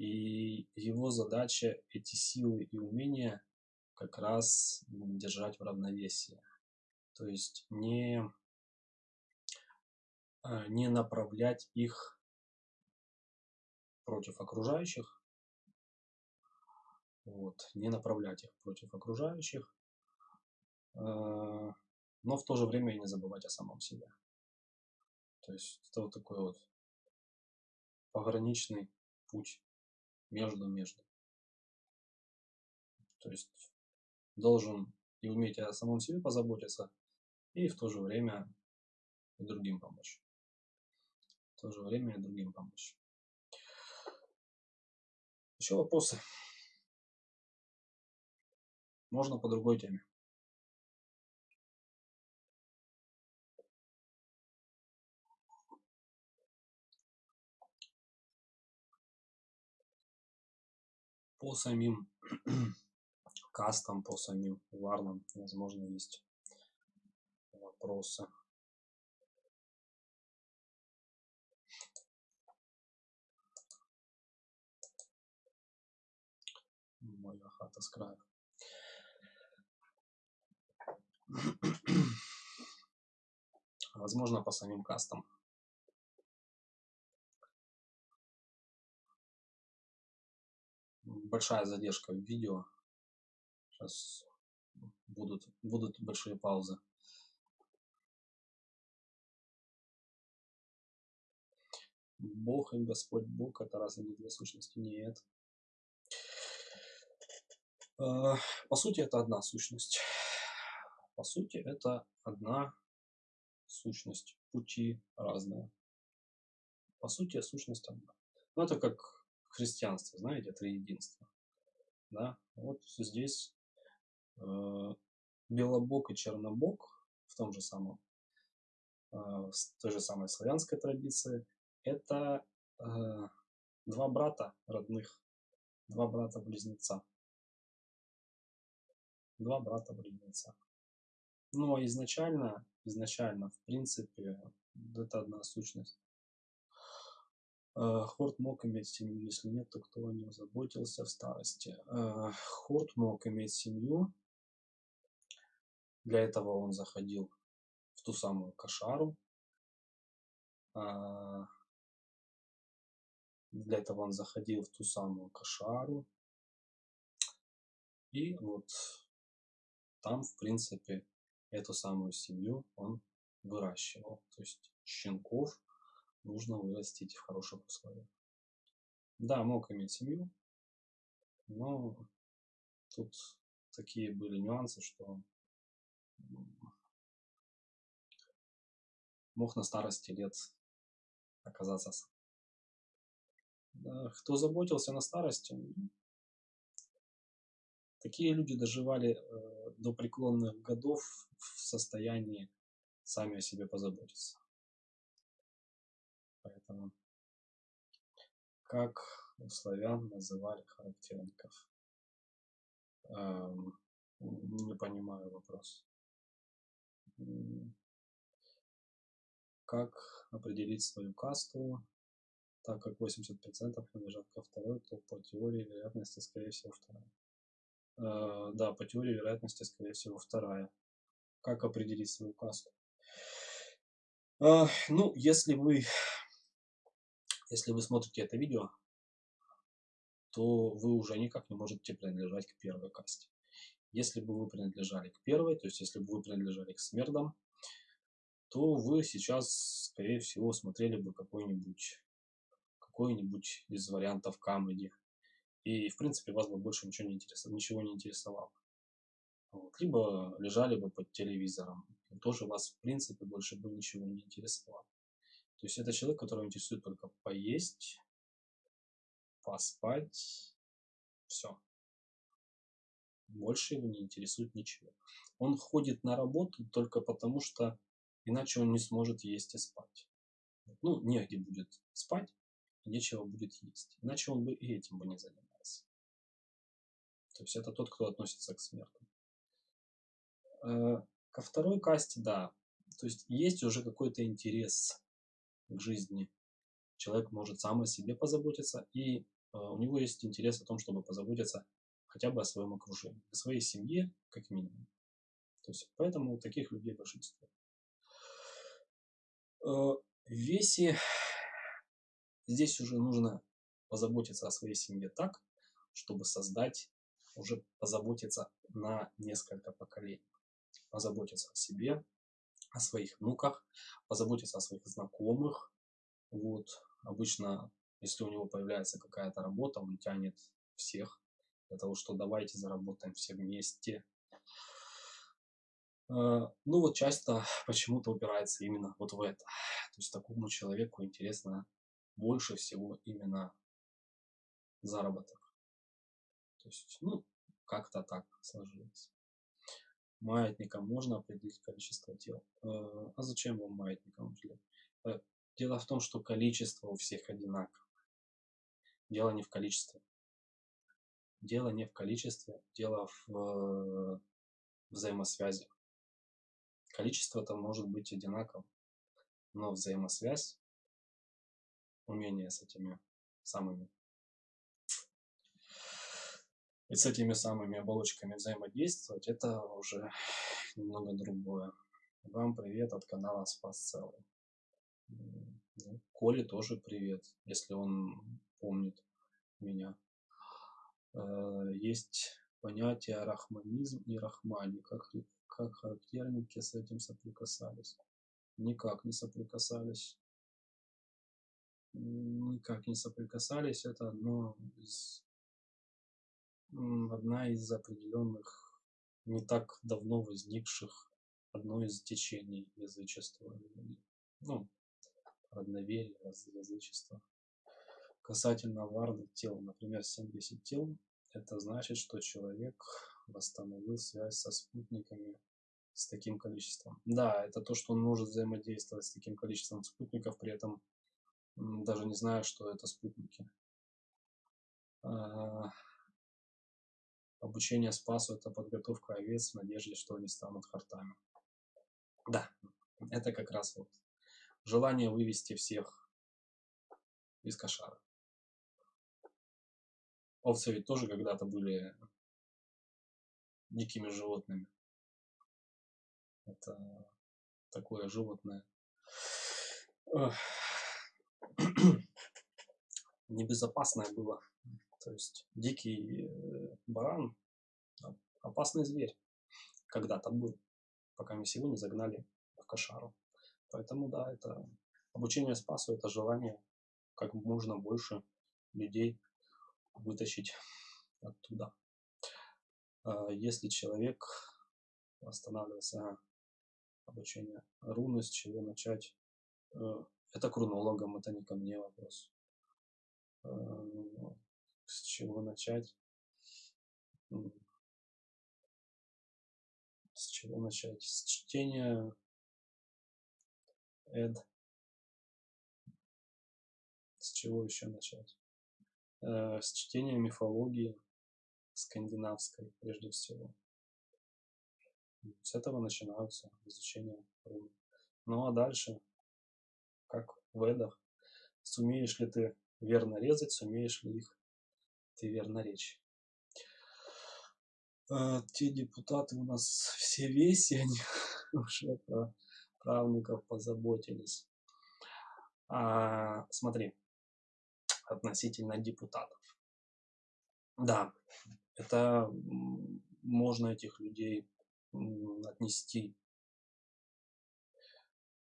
И его задача эти силы и умения как раз держать в равновесии. То есть не, э, не направлять их против окружающих, вот, не направлять их против окружающих, э, но в то же время и не забывать о самом себе. То есть это вот такой вот пограничный путь между-между. То есть должен и уметь о самом себе позаботиться, и в то же время и другим помочь. В то же время и другим помочь. Еще вопросы? Можно по другой теме. По самим кастам, по самим варнам, возможно, есть вопросы. Моя хата с краю. Возможно, по самим кастам. Большая задержка в видео. Сейчас будут, будут большие паузы. Бог и Господь Бог это разве не две сущности? Нет. А, по сути, это одна сущность. По сути, это одна сущность. Пути разные. По сути, сущность одна. Ну, это как христианство, знаете, это единство. Да? Вот здесь э, белобок и чернобок в том же самом, э, в той же самой славянской традиции, это э, два брата родных, два брата-близнеца. два брата-близнеца. Но изначально, изначально, в принципе, это одна сущность. Э, Хорт мог иметь семью, если нет, то кто о нем заботился в старости? Э, Хорт мог иметь семью, для этого он заходил в ту самую кошару, а, для этого он заходил в ту самую кошару, и вот там, в принципе, эту самую семью он выращивал. То есть щенков нужно вырастить в хороших условиях. Да, мог иметь семью, но тут такие были нюансы, что мог на старости лет оказаться сам. Кто заботился на старости, такие люди доживали э, до преклонных годов в состоянии сами о себе позаботиться. Поэтому как у славян называли характерников? Эм, не понимаю вопрос. Как определить свою касту? Так как 80% принадлежат ко второй, то по теории вероятности, скорее всего, вторая. Э, да, по теории вероятности, скорее всего, вторая. Как определить свою касту? Э, ну, если вы, если вы смотрите это видео, то вы уже никак не можете принадлежать к первой касте. Если бы вы принадлежали к первой, то есть если бы вы принадлежали к смердам, то вы сейчас, скорее всего, смотрели бы какой-нибудь какой-нибудь из вариантов камеди. И, в принципе, вас бы больше ничего не интересовало. Ничего не интересовало. Вот. Либо лежали бы под телевизором. И тоже вас, в принципе, больше бы ничего не интересовало. То есть это человек, которого интересует только поесть, поспать, все. Больше его не интересует ничего. Он ходит на работу только потому, что иначе он не сможет есть и спать. Ну, негде будет спать, нечего будет есть. Иначе он бы и этим бы не занимался. То есть это тот, кто относится к смертным. Э, ко второй касте, да. То есть есть уже какой-то интерес к жизни. Человек может сам о себе позаботиться, и э, у него есть интерес о том, чтобы позаботиться хотя бы о своем окружении, о своей семье, как минимум. То есть, поэтому таких людей большинство. Э, в весе здесь уже нужно позаботиться о своей семье так, чтобы создать, уже позаботиться на несколько поколений. Позаботиться о себе, о своих внуках, позаботиться о своих знакомых. Вот. Обычно, если у него появляется какая-то работа, он тянет всех для того, что давайте заработаем все вместе. Э, ну вот часто почему-то упирается именно вот в это. То есть такому человеку интересно больше всего именно заработок. То есть, ну, как-то так сложилось. Маятником можно определить количество тел. Э, а зачем вам маятником? Э, дело в том, что количество у всех одинаковое. Дело не в количестве. Дело не в количестве, дело в э, взаимосвязи. Количество-то может быть одинаково, но взаимосвязь, умение с этими самыми и с этими самыми оболочками взаимодействовать, это уже немного другое. Вам привет от канала Спас Целый. Ну, Коле тоже привет, если он помнит меня. Э, есть понятие рахманизм и рахмани. Как, как характерники с этим соприкасались? Никак не соприкасались. Никак не соприкасались. Это одно из, одна из определенных, не так давно возникших, одно из течений язычества. Ну, родноверие, язычество касательно варных тел, например, 70 тел, это значит, что человек восстановил связь со спутниками с таким количеством. Да, это то, что он может взаимодействовать с таким количеством спутников, при этом даже не зная, что это спутники. Обучение спасу – это подготовка овец в надежде, что они станут хартами. Да, это как раз вот желание вывести всех из кошара. Овцы ведь тоже когда-то были дикими животными. Это такое животное. Небезопасное было. То есть дикий э, баран – опасный зверь. Когда-то был, пока мы сегодня загнали в кошару. Поэтому, да, это обучение спасу – это желание как можно больше людей вытащить оттуда. А если человек останавливается на обучение руны, с чего начать? Э, это к рунологам, это не ко мне вопрос. С чего начать? С чего начать? С чтения Эд. С чего еще начать? Э, с чтения мифологии скандинавской, прежде всего. С этого начинаются изучение рун. Ну а дальше, как в Эдах, сумеешь ли ты верно резать, сумеешь ли их ты верно речь. А, те депутаты у нас все веси, они уже про правнуков позаботились. А, смотри, относительно депутатов. Да, это можно этих людей отнести,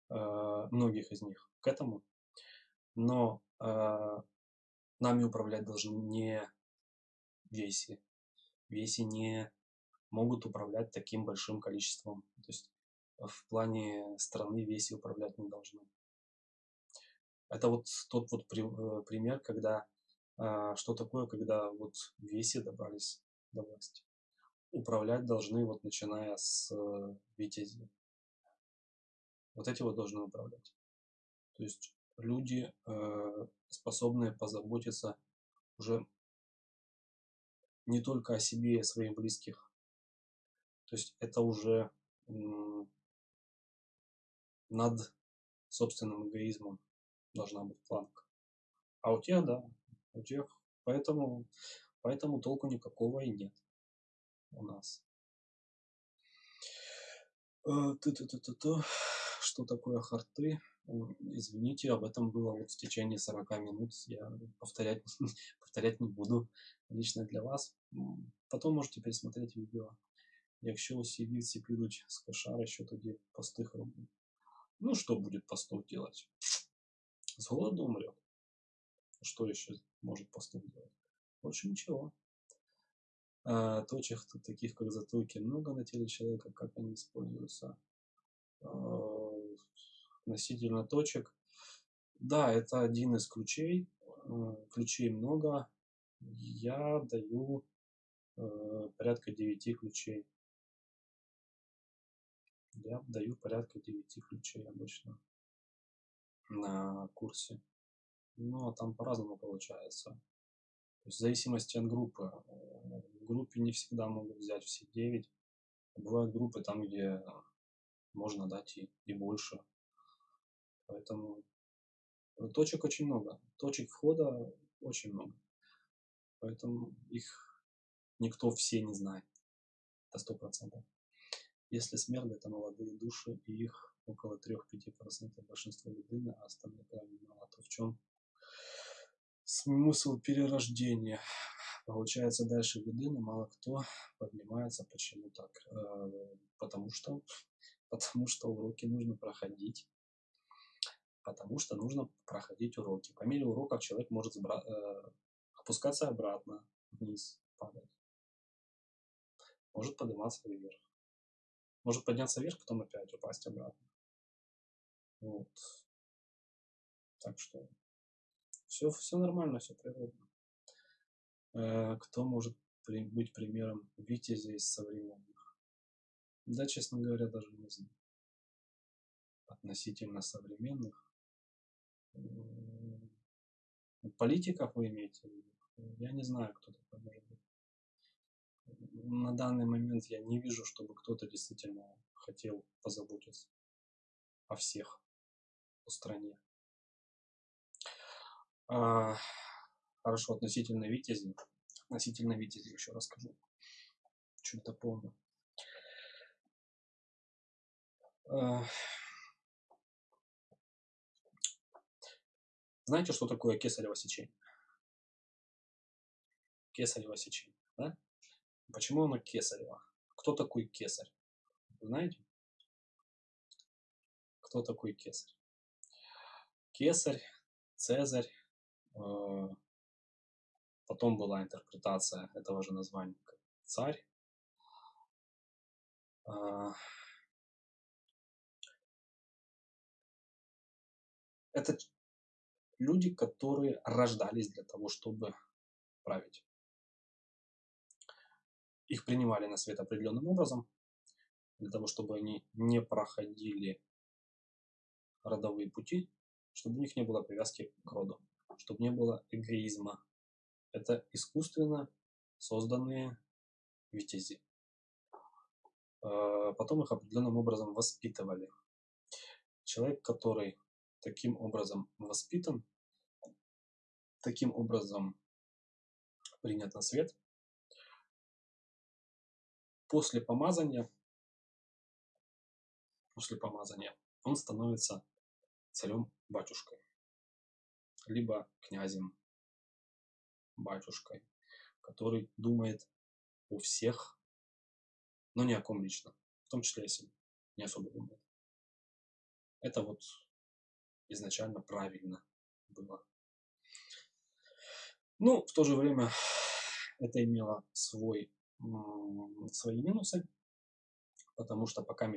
э, многих из них к этому, но э, нами управлять должны не веси. Веси не могут управлять таким большим количеством. То есть в плане страны веси управлять не должны. Это вот тот вот э, пример, когда а, что такое, когда вот веси добрались до власти. Управлять должны вот начиная с э, витязи. Вот эти вот должны управлять. То есть люди, э, способные позаботиться уже не только о себе и о своих близких. То есть это уже над собственным эгоизмом должна быть планка. А у тех, да, у тех, поэтому, поэтому толку никакого и нет у нас. Э, Что такое харты? Извините, об этом было вот в течение 40 минут. Я повторять, повторять не буду лично для вас. Потом можете пересмотреть видео. Якщо усі вівці підуть з кошари, що тоді постих робить. Ну, что будет пастух делать? С голоду умрет. Что еще может пастух делать? Больше ничего. А, точек таких, как затылки, много на теле человека, как они используются. А, относительно точек. Да, это один из ключей. А, ключей много. Я даю а, порядка 9 ключей. Я даю порядка 9 ключей обычно на курсе. Но там по-разному получается. То есть в зависимости от группы. Э, в группе не всегда могут взять все 9. Бывают группы там, где можно дать и, и больше. Поэтому точек очень много. Точек входа очень много. Поэтому их никто все не знает. Это сто процентов. Если смерды, это молодые души, и их около 3-5% большинства людини, а остальные крайне мало, то в чем смысл перерождения? Получается, дальше людини мало кто поднимается. Почему так? Э, потому что, потому что уроки нужно проходить. Потому что нужно проходить уроки. По мере уроков человек может э, опускаться обратно, вниз, падать. Может подниматься вверх. Может подняться вверх, потом опять упасть обратно. Вот. Так что все, все нормально, все природно. Э, кто может при, быть примером витязя из современных? Да, честно говоря, даже не знаю. Относительно современных. Политиков вы имеете в виду? Я не знаю, кто такой может быть. на данный момент я не вижу, чтобы кто-то действительно хотел позаботиться о всех, о стране. А, хорошо, относительно Витязи. Относительно Витязи еще расскажу. Чуть-то помню. А, знаете, что такое кесарево сечение? Кесарево сечение, да? Почему оно кесарево? Кто такой кесарь? знаете? Кто такой кесарь? Кесарь, Цезарь, э, потом была интерпретация этого же названия как царь. Э, это люди, которые рождались для того, чтобы править. Их принимали на свет определенным образом, для того, чтобы они не проходили родовые пути, чтобы у них не было привязки к роду, чтобы не было эгоизма. Это искусственно созданные витязи. А, потом их определенным образом воспитывали. Человек, который таким образом воспитан, таким образом принят на свет, после помазания после помазания, он становится царем-батюшкой, либо князем, батюшкой, который думает о всех, но не о ком лично, в том числе о не особо думает. Это вот изначально правильно было. Ну, в то же время это имело свой, свои минусы, потому что пока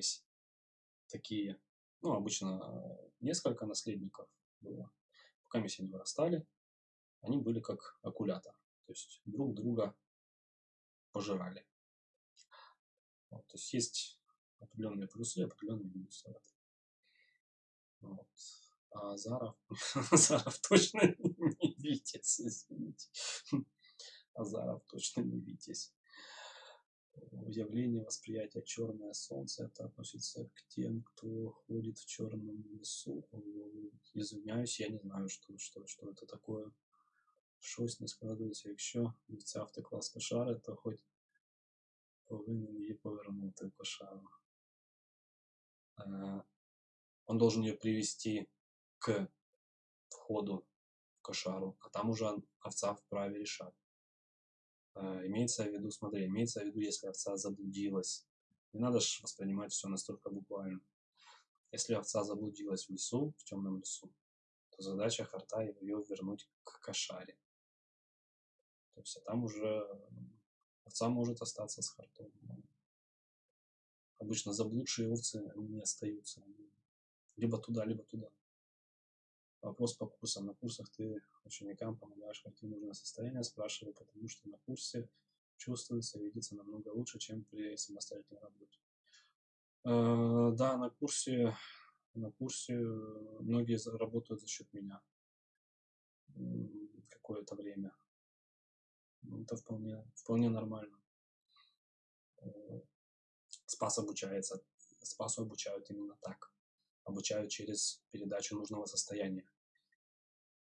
такие, ну, обычно э, несколько наследников было. Пока они не вырастали, они были как акулята, то есть друг друга пожирали. Вот, то есть есть определенные плюсы и определенные минусы. Вот. А Заров точно не Витязь, извините. Азаров точно не Витязь явление восприятия черное солнце, это относится к тем, кто ходит в черном лесу. Извиняюсь, я не знаю, что, что, что это такое. Щось не складується. Якщо вівця втекла з кошари, то хоч повинен її повернути в кошару. Он должен ее привести к входу кошару, а там уже овца вправе решать. А, имеется в виду, смотри, имеется в виду, если овца заблудилась. Не надо же воспринимать все настолько буквально. Если овца заблудилась в лесу, в темном лесу, то задача харта ее вернуть к кошаре. То есть, а там уже овца может остаться с хартом. Обычно заблудшие овцы не остаются. Либо туда, либо туда. Вопрос по курсам. На курсах ты ученикам помогаешь войти в нужное состояние, спрашиваю, потому что на курсе чувствуется, видится намного лучше, чем при самостоятельной работе. Э, да, на курсе, на курсе многие работают за счет меня какое-то время. Ну, это вполне, вполне нормально. Э, Спас обучается, Спасу обучают именно так. Обучают через передачу нужного состояния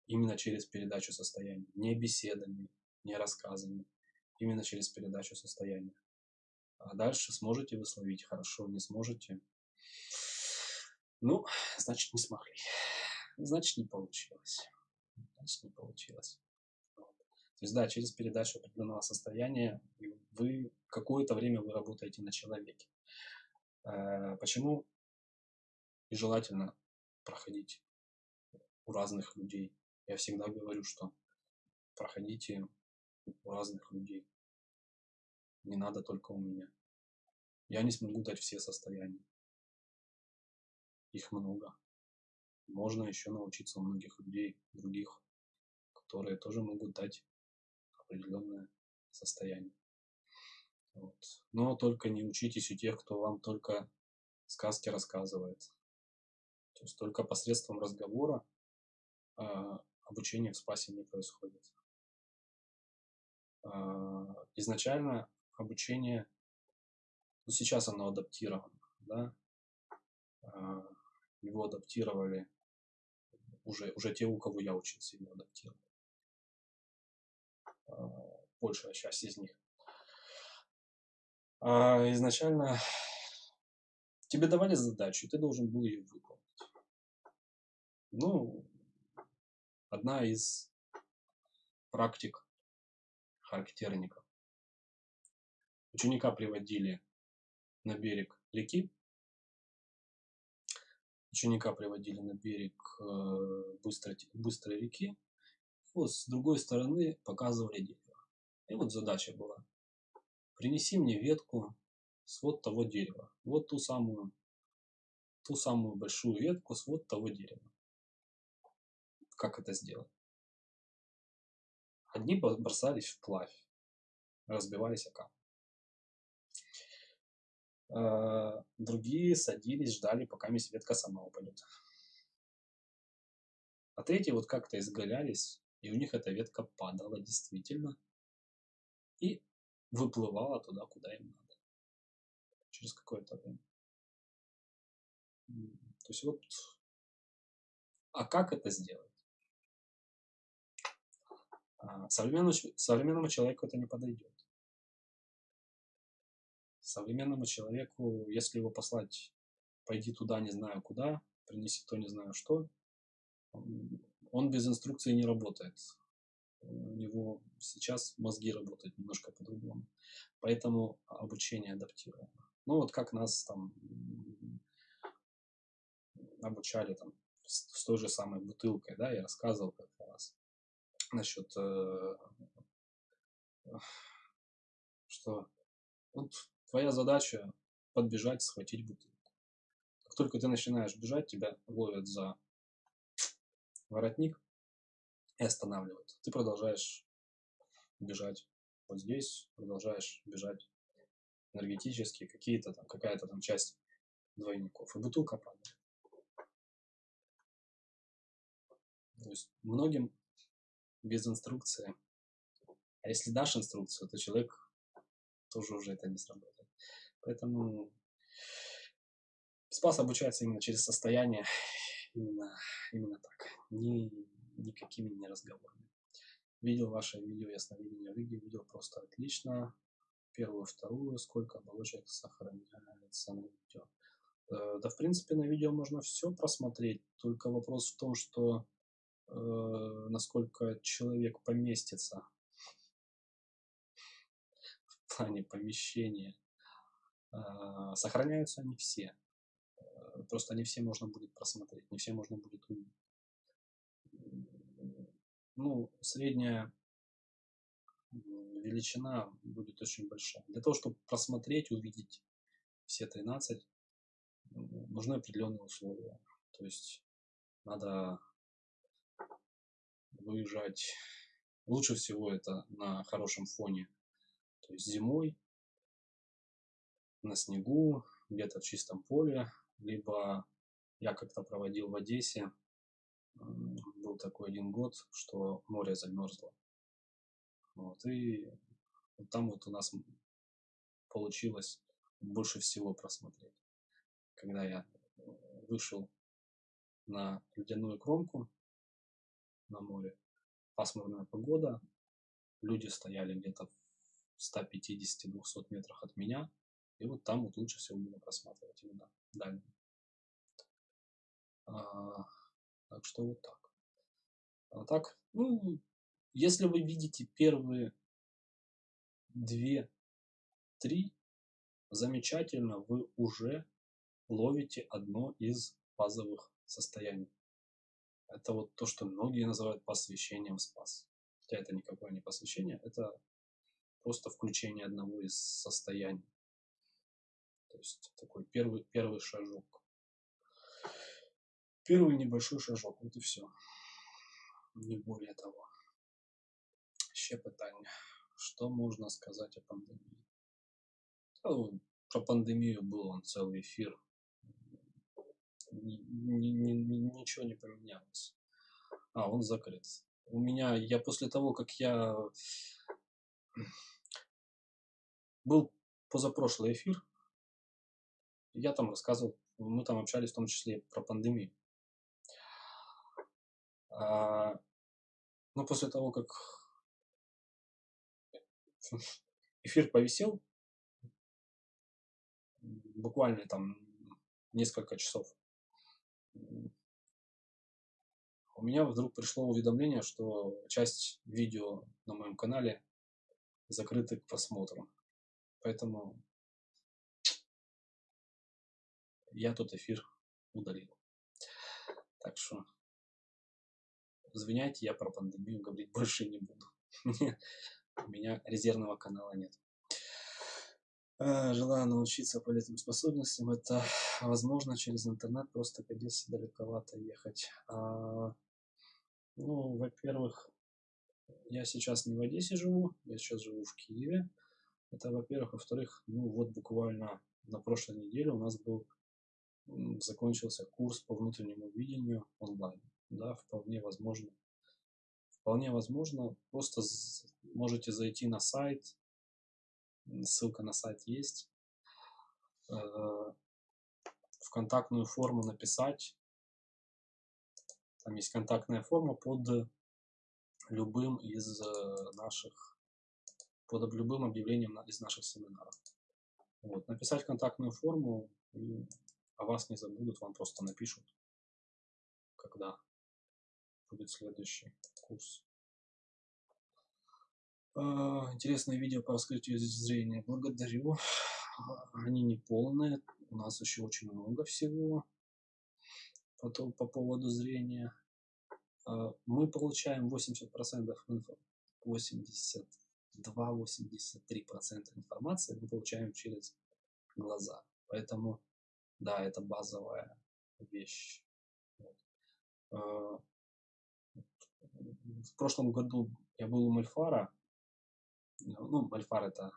именно через передачу состояния, не беседами, не рассказами, именно через передачу состояния. А дальше сможете вы словить хорошо, не сможете. Ну, значит, не смогли. Значит, не получилось. Значит, не получилось. Вот. То есть, да, через передачу определенного состояния вы какое-то время вы работаете на человеке. Э, почему и желательно проходить у разных людей я всегда говорю, что проходите у разных людей. Не надо только у меня. Я не смогу дать все состояния. Их много. Можно еще научиться у многих людей, других, которые тоже могут дать определенное состояние. Вот. Но только не учитесь у тех, кто вам только сказки рассказывает. То есть только посредством разговора а, обучение в спасе не происходит. А, изначально обучение, ну, сейчас оно адаптировано, да, а, его адаптировали уже, уже те, у кого я учился, его адаптировали. А, большая часть из них. Изначально тебе давали задачу, ты должен был ее выполнить. Ну, одна из практик характерников. Ученика приводили на берег реки, ученика приводили на берег э, быстрой, быстрой реки, вот с другой стороны показывали дерево. И вот задача была. Принеси мне ветку с вот того дерева. Вот ту самую, ту самую большую ветку с вот того дерева. Как это сделать? Одни бросались вплавь, разбивались о камни. А, другие садились, ждали, пока ветка сама упадет. А третьи вот как-то изгалялись, и у них эта ветка падала действительно и выплывала туда, куда им надо. Через какое-то время. То есть вот, а как это сделать? А, современному, современному человеку это не подойдет. Современному человеку, если его послать, пойди туда, не знаю куда, принеси то, не знаю что, он без инструкции не работает. У него сейчас мозги работают немножко по-другому. Поэтому обучение адаптировано. Ну вот как нас там обучали там с, той же самой бутылкой, да, я рассказывал как насчет, э, что вот твоя задача подбежать, схватить бутылку. Как только ты начинаешь бежать, тебя ловят за воротник и останавливают. Ты продолжаешь бежать вот здесь, продолжаешь бежать энергетически, какие-то там, какая-то там часть двойников, и бутылка падает. То есть многим без инструкции, а если дашь инструкцию, то человек тоже уже это не сработает. Поэтому спас обучается именно через состояние, именно, именно так, ни, никакими не разговорами. Видел ваше видео ясновидение Рыги, видел просто отлично. Первую, вторую, сколько оболочек сохраняется на видео. Э, да, в принципе, на видео можно все просмотреть, только вопрос в том, что насколько человек поместится в плане помещения. Э, сохраняются они все. Э, просто не все можно будет просмотреть, не все можно будет увидеть. Ну, средняя величина будет очень большая. Для того, чтобы просмотреть, увидеть все 13, нужны определенные условия. То есть надо выезжать. Лучше всего это на хорошем фоне. То есть зимой, на снегу, где-то в чистом поле, либо я как-то проводил в Одессе, был такой один год, что море замерзло. Вот, и вот там вот у нас получилось больше всего просмотреть. Когда я вышел на ледяную кромку на море, пасмурная погода, люди стояли где-то в 150-200 метрах от меня, и вот там вот лучше всего было просматривать именно дальние. А, так что вот так. А так, ну, если вы видите первые две, три, замечательно, вы уже ловите одно из базовых состояний. Это вот то, что многие называют посвящением спас. Хотя это никакое не посвящение, это просто включение одного из состояний. То есть такой первый, первый шажок. Первый небольшой шажок, вот и все. Не более того. Ще питання. Что можно сказать о пандемии? Ну, про пандемию был он целый эфир. Ни, ни, ни, ничего не поменялось. А, он закрыт. У меня, я после того, как я был позапрошлый эфир. Я там рассказывал, мы там общались в том числе про пандемию. А, но после того, как эфир повисел, буквально там несколько часов, у меня вдруг пришло уведомление, что часть видео на моем канале закрыты к просмотру. Поэтому я тот эфир удалил. Так что, извиняйте, я про пандемию говорить больше не буду. У меня резервного канала нет. А, желаю научиться полезным способностям. Это возможно через интернет, просто к Одессе далековато ехать. А, ну, во-первых, я сейчас не в Одессе живу, я сейчас живу в Киеве. Это, во-первых. Во-вторых, ну вот буквально на прошлой неделе у нас был, закончился курс по внутреннему видению онлайн. Да, вполне возможно. Вполне возможно, просто можете зайти на сайт, ссылка на сайт есть, э, в контактную форму написать, там есть контактная форма под любым из э, наших, под любым объявлением из наших семинаров. Вот. Написать контактную форму, и о вас не забудут, вам просто напишут, когда будет следующий курс. А, интересное видео по раскрытию зрения. Благодарю. Они не полные. У нас еще очень много всего по, по поводу зрения. А, мы получаем 80% инфо, 82-83% информации мы получаем через глаза. Поэтому, да, это базовая вещь. А, в прошлом году я был у Мальфара. Ну, Мальфар это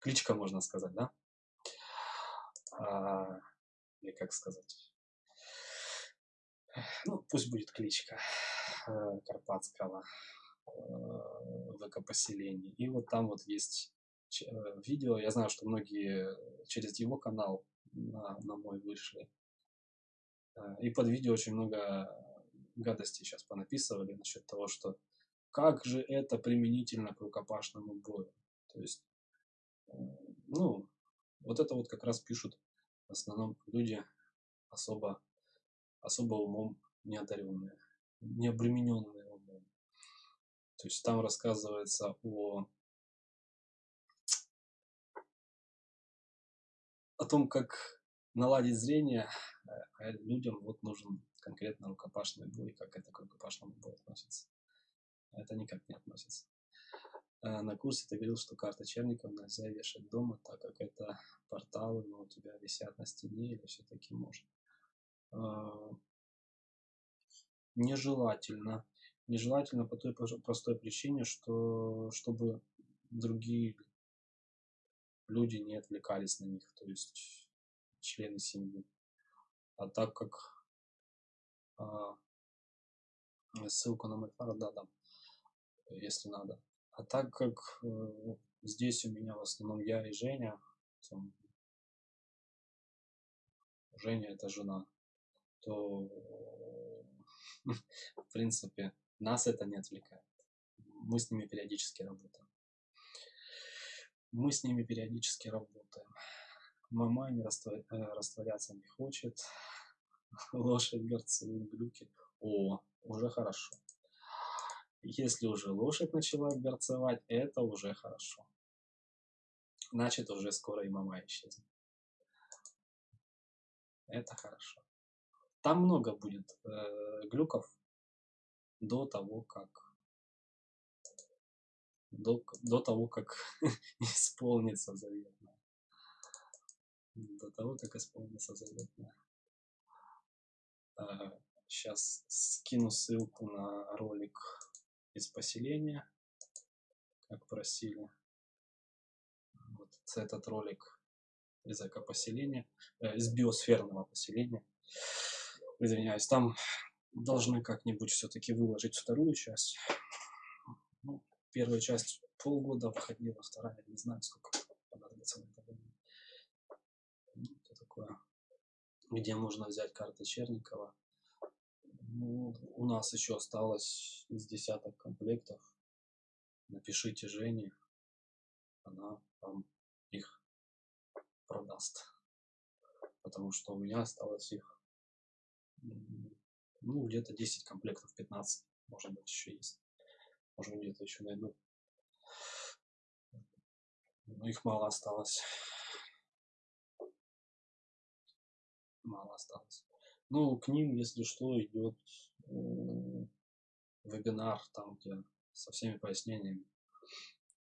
кличка, можно сказать, да? А, или как сказать? ну, пусть будет кличка э, карпатского э, ВК-поселения. И вот там вот есть э, видео, я знаю, что многие через его канал на, на мой вышли. И под видео очень много гадостей сейчас понаписывали насчет того, что как же это применительно к рукопашному бою. То есть, ну, вот это вот как раз пишут в основном люди особо особо умом не одаренные, не обремененные умом. То есть там рассказывается о, о том, как наладить зрение, а людям вот нужен конкретно рукопашный бой, как это к рукопашному бою относится. Это никак не относится. А на курсе ты говорил, что карта черников нельзя вешать дома, так как это порталы, но у тебя висят на стене или все-таки можно. А, нежелательно. Нежелательно по той простой причине, что чтобы другие люди не отвлекались на них, то есть члены семьи. А так как а, ссылку на Мальфара, да, дам, если надо. А так как э, здесь у меня в основном я и Женя, там, Женя это жена, то в принципе нас это не отвлекает. Мы с ними периодически работаем. Мы с ними периодически работаем. Мама не э, растворяться не хочет. Лошадь горцует глюки. О, уже хорошо. Если уже лошадь начала горцевать, это уже хорошо. Значит, уже скоро и мама исчезнет. Это хорошо. Там много будет э, глюков до того, как до, до того, как исполнится заветное. До того, как исполнится заветное. Э, сейчас скину ссылку на ролик из поселения, как просили. Вот этот ролик из экопоселения, э, из биосферного поселения извиняюсь, там должны как-нибудь все-таки выложить вторую часть. Ну, первая часть полгода выходила, вторая, не знаю, сколько целый договор. Ну, это такое. Где можно взять карты Черникова. Ну, у нас еще осталось из десяток комплектов. Напишите Жене, она вам их продаст. Потому что у меня осталось их ну, где-то 10 комплектов, 15, может быть, еще есть. Может, где-то еще найду. Но их мало осталось. Мало осталось. Ну, к ним, если что, идет вебинар, там, где со всеми пояснениями,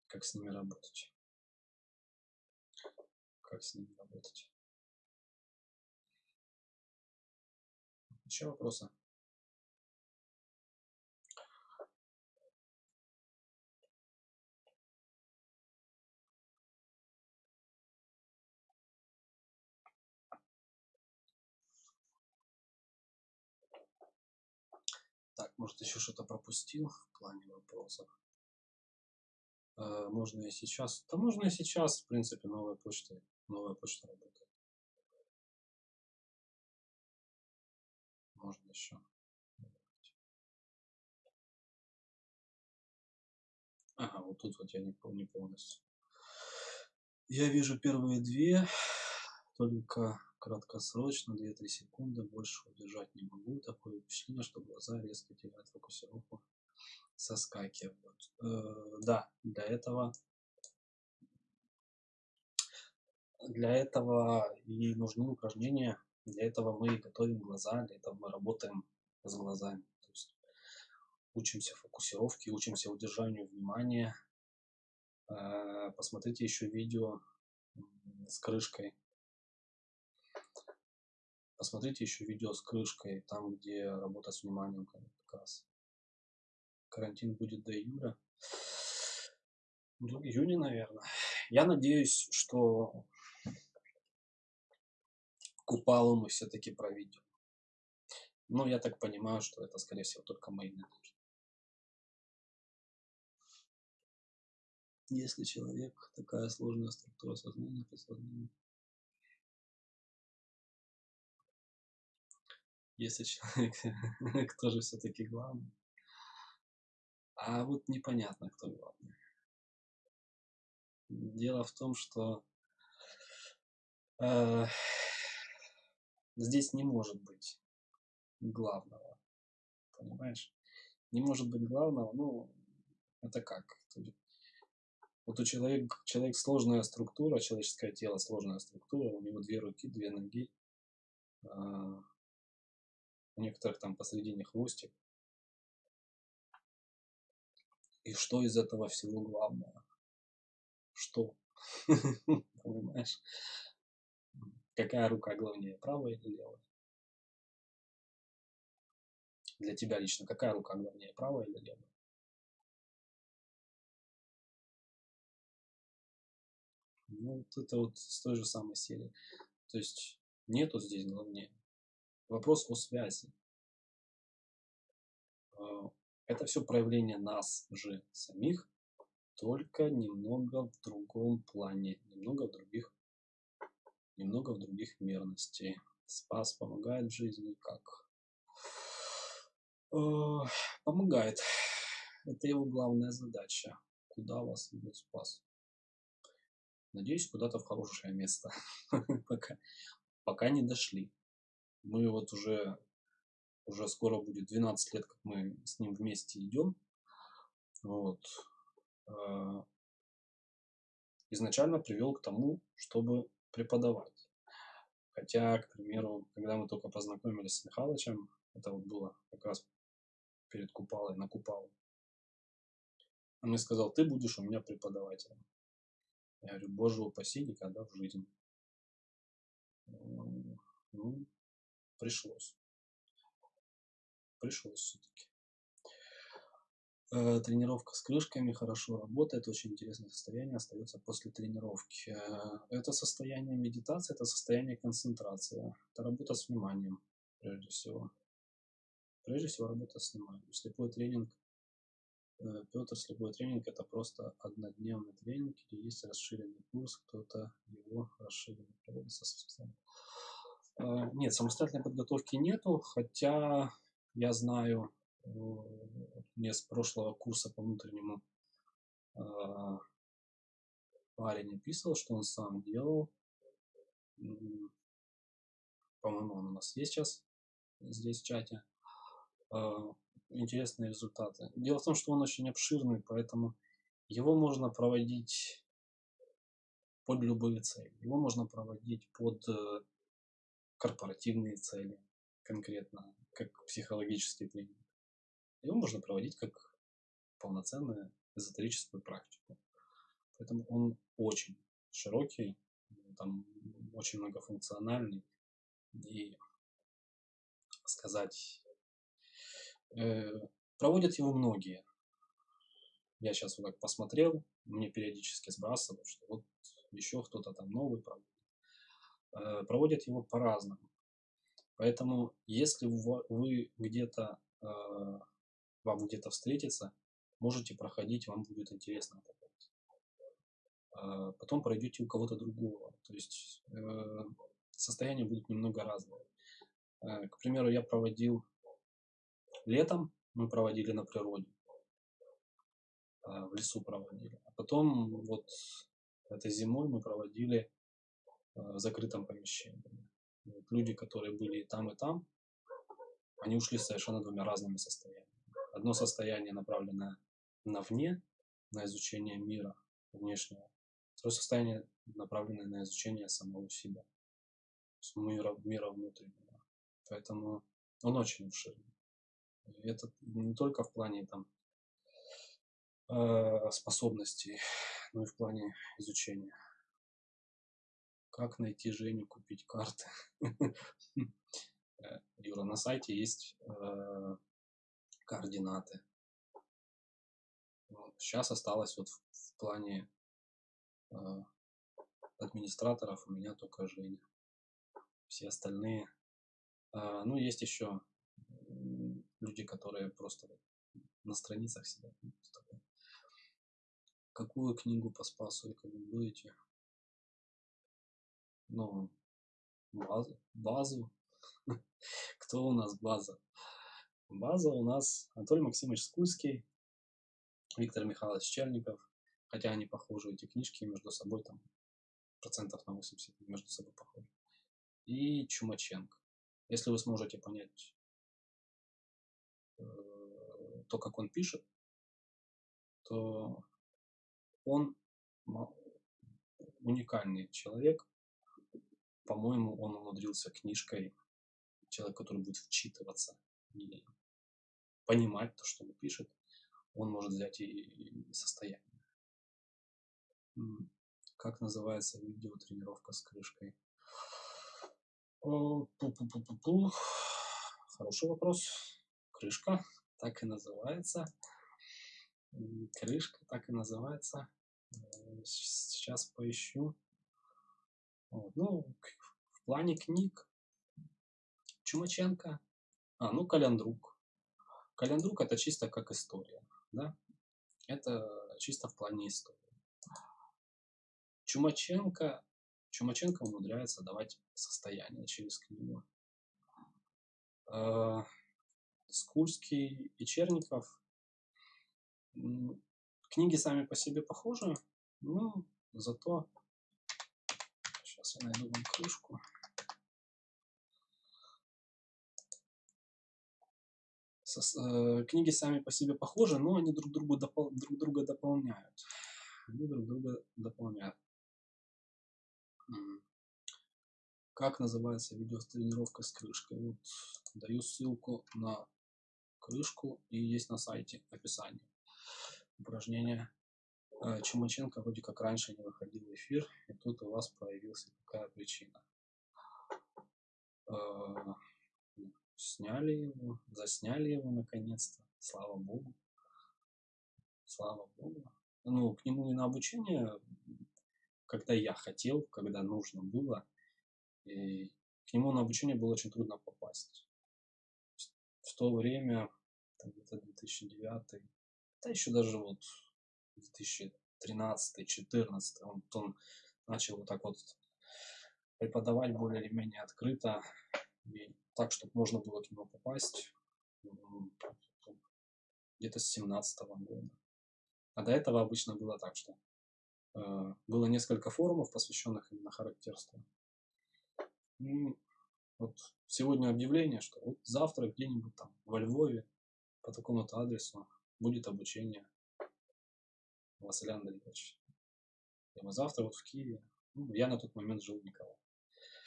как с ними работать. Как с ними работать. Еще вопросы? Так, может еще что-то пропустил в плане вопросов. Э, можно и сейчас. Да можно и сейчас, в принципе, новая почта, новая почта работает. Можно еще. Ага, вот тут вот я не, не полностью. Я вижу первые две, только краткосрочно, 2-3 секунды, больше удержать не могу. Такое впечатление, что глаза резко теряют фокусировку, соскакивают. Э, да, для этого для этого и нужны упражнения, для этого мы готовим глаза, для этого мы работаем с глазами. То есть учимся фокусировке, учимся удержанию внимания. Э, посмотрите еще видео с крышкой Посмотрите еще видео с крышкой, там, где работа с вниманием как раз. Карантин будет до июля. До июня, наверное. Я надеюсь, что Купалу мы все-таки проведем. Но я так понимаю, что это, скорее всего, только мои надежды. Если человек такая сложная структура сознания, подсознания, если человек, кто же все-таки главный. А вот непонятно, кто главный. Дело в том, что э, здесь не может быть главного. Понимаешь? Не может быть главного, ну, это как? Вот у человека, человек сложная структура, человеческое тело сложная структура, у него две руки, две ноги, а, некоторых там посредине хвостик. И что из этого всего главное? Что? Понимаешь? Какая рука главнее, правая или левая? Для тебя лично какая рука главнее, правая или левая? Ну, вот это вот с той же самой серии. То есть нету здесь главнее. Вопрос о связи. А, это все проявление нас же самих, только немного в другом плане, немного в других, немного в других мерностей. Спас помогает в жизни как? А, помогает. Это его главная задача. Куда вас ведет спас? Надеюсь, куда-то в хорошее место. пока, пока не дошли мы вот уже, уже скоро будет 12 лет, как мы с ним вместе идем. Вот. А, изначально привел к тому, чтобы преподавать. Хотя, к примеру, когда мы только познакомились с Михалычем, это вот было как раз перед Купалой, на Купалу, он мне сказал, ты будешь у меня преподавателем. Я говорю, боже упаси, никогда в жизни. Ну, пришлось. Пришлось все-таки. Э, тренировка с крышками хорошо работает, очень интересное состояние остается после тренировки. Э, это состояние медитации, это состояние концентрации, это работа с вниманием, прежде всего. Прежде всего работа с вниманием. Слепой тренинг Э, Петр, любой тренинг это просто однодневный тренинг или есть расширенный курс, кто-то его расширенный проводится э, Нет, самостоятельной подготовки нету, хотя я знаю, э, мне с прошлого курса по внутреннему парень описывал, что он сам делал. По-моему, он у нас есть сейчас здесь в чате интересные результаты. Дело в том, что он очень обширный, поэтому его можно проводить под любые цели. Его можно проводить под э, корпоративные цели конкретно, как психологический тренинг. Его можно проводить как полноценную эзотерическую практику. Поэтому он очень широкий, там очень многофункциональный и сказать Э, проводят его многие. Я сейчас вот так посмотрел, мне периодически сбрасывают, что вот еще кто-то там новый проводит. Э, проводят его по-разному. Поэтому, если вы где-то, э, вам где-то встретиться, можете проходить, вам будет интересно Потом пройдете у кого-то другого. То есть состояния будут немного разные. К примеру, я проводил Летом мы проводили на природе, а, в лесу проводили. А потом вот этой зимой мы проводили а, в закрытом помещении. Вот люди, которые были и там, и там, они ушли совершенно двумя разными состояниями. Одно состояние направленное на вне, на изучение мира внешнего. Второе состояние направленное на изучение самого себя, мира, мира внутреннего. Поэтому он очень обширный. Это не только в плане там э, способностей, но и в плане изучения. Как найти Женю, купить карты? Э, Юра, на сайте есть э, координаты. Сейчас осталось вот в, плане администраторов у меня только Женя. Все остальные. ну, есть еще люди, которые просто на страницах сидят. Ну, Какую книгу по спасу рекомендуете? Ну, базу. базу. Кто у нас база? База у нас Анатолий Максимович Скульский, Виктор Михайлович Черников, хотя они похожи, эти книжки между собой там процентов на 80 между собой похожи. И Чумаченко. Если вы сможете понять Э, то, как он пишет, то он уникальный человек. По-моему, он умудрился книжкой, человек, который будет вчитываться и понимать то, что он пишет, он может взять и состояние. Как называется видео тренировка с крышкой? Пу -пу -пу -пу -пу. Хороший вопрос крышка, так и называется. Крышка так и называется. Э, сейчас поищу. Вот. Ну, в плане книг Чумаченко. А, ну, Календрук. Календрук это чисто как история, да? Это чисто в плане истории. Чумаченко, Чумаченко умудряется давать состояние через книгу. Э, Скульский и Черников. Книги сами по себе похожи, но зато... Сейчас я найду вам крышку. Э, книги сами по себе похожи, но они друг, другу допол друг друга дополняют. Они друг друга дополняют. Как называется видео с тренировкой с крышкой? Вот даю ссылку на крышку и есть на сайте описание. Упражнение. Э, Чумаченко вроде как раньше не выходил в эфир, и тут у вас появился такая причина. Э, сняли его, засняли его наконец-то, слава богу. Слава богу. Ну, к нему и на обучение, когда я хотел, когда нужно было, и к нему на обучение было очень трудно попасть в то время, где-то 2009 да еще даже вот 2013-2014, он, он начал вот так вот преподавать более или менее открыто, и так, чтобы можно было к нему попасть где-то с 17 -го года. А до этого обычно было так, что э, было несколько форумов, посвященных именно характерству. И вот сегодня объявление, что вот завтра где-нибудь там во Львове по такому-то адресу будет обучение Василия Андреевича. И мы завтра вот в Киеве. Ну, я на тот момент жил в Николаеве.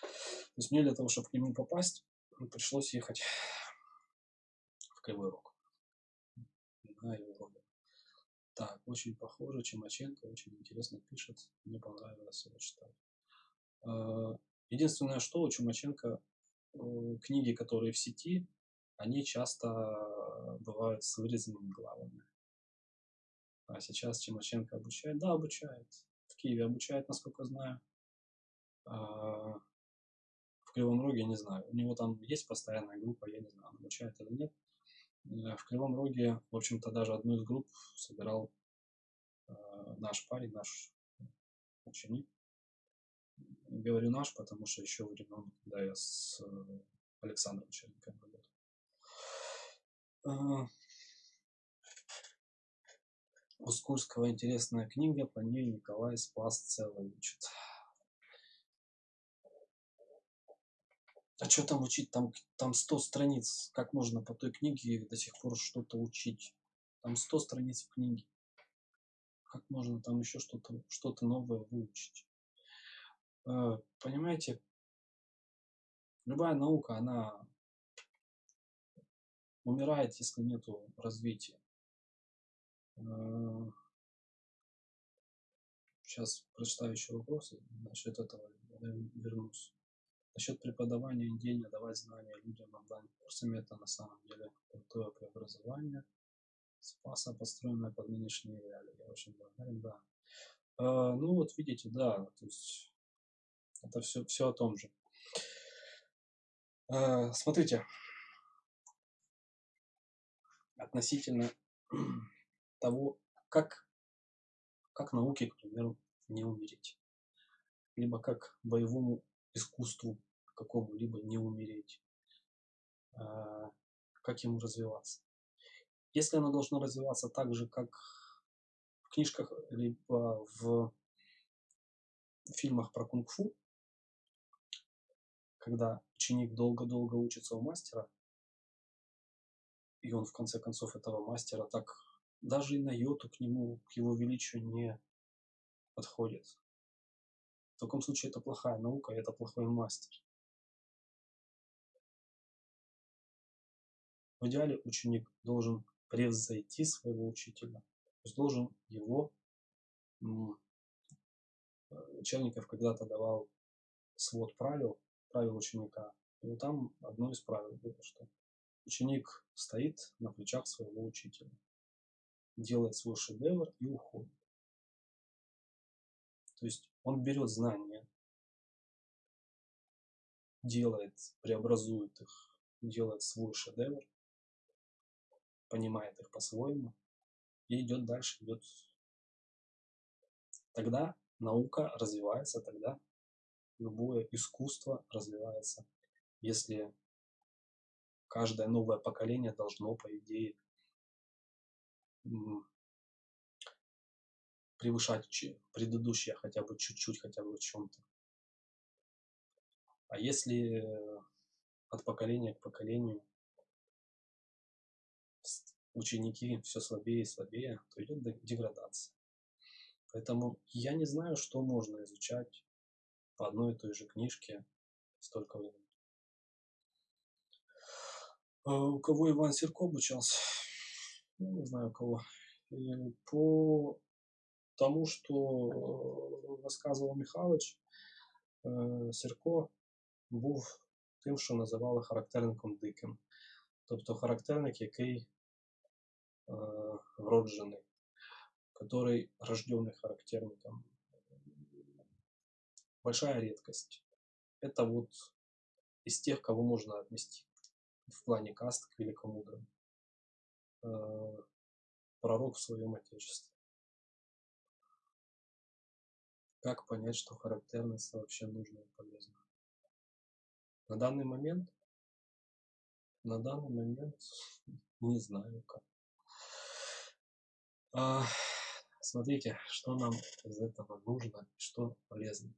То есть мне для того, чтобы к нему попасть, пришлось ехать в Кривой Рог. На его родину. Так, очень похоже, Чемаченко очень интересно пишет. Мне понравилось его читать. А, единственное, что у Чумаченко э, книги, которые в сети, они часто бывают с вырезанными главами. А сейчас Чемаченко обучает? Да, обучает. В Киеве обучает, насколько знаю. А, в Кривом Роге не знаю. У него там есть постоянная группа, я не знаю, он обучает или нет. Э, в Кривом Роге, в общем-то, даже одну из групп собирал э, наш парень, наш ученик. Говорю наш, потому что еще времен, когда я с э, Александром Черенковым работал. А, у Скурского интересная книга, по ней Николай Спас целый учит. А что там учить? Там, там 100 страниц. Как можно по той книге до сих пор что-то учить? Там 100 страниц в книге. Как можно там еще что-то что новое выучить? Э, понимаете, любая наука, она умирает, если нету развития. Сейчас прочитаю еще вопросы, насчет этого вернусь. Насчет преподавания идей, давать знания людям онлайн курсами, это на самом деле крутое преобразование. Спаса, построенное под нынешние реалии. Я очень благодарен, да. Э, ну вот видите, да, то есть это все, все о том же. Э, смотрите, относительно того, как, как науке, к примеру, не умереть. Либо как боевому искусству какому-либо не умереть, а, как ему развиваться. Если оно должно развиваться так же, как в книжках, либо в фильмах про кунг-фу, когда ученик долго-долго учится у мастера, и он в конце концов этого мастера так даже и на йоту к нему, к его величию не подходит. В таком случае это плохая наука, это плохой мастер. В идеале ученик должен превзойти своего учителя, то есть должен его Черников когда-то давал свод правил, правил ученика. И вот там одно из правил было, что ученик стоит на плечах своего учителя, делает свой шедевр и уходит. То есть он берет знания, делает, преобразует их, делает свой шедевр, понимает их по-своему и идет дальше, идет. Тогда наука развивается, тогда любое искусство развивается. Если каждое новое поколение должно, по идее, превышать предыдущее хотя бы чуть-чуть, хотя бы в чем-то. А если от поколения к поколению ученики все слабее и слабее, то идет деградация. Поэтому я не знаю, что можно изучать по одной и той же книжке столько времени. А у кого Иван Серко обучался? Ну, не знаю кого. По тому, що розказував Михайлович, Сірко був тим, що називали характерником диким. Тобто характерник, який вроджений, который рожденный характерником. Большая редкость. Это вот из тех, кого можно отнести в плане каст к великомудрым. Пророк в своем отечестве. Как понять, что характерность вообще нужна и полезна? На данный момент, на данный момент не знаю как. А, смотрите, что нам из этого нужно, что полезно.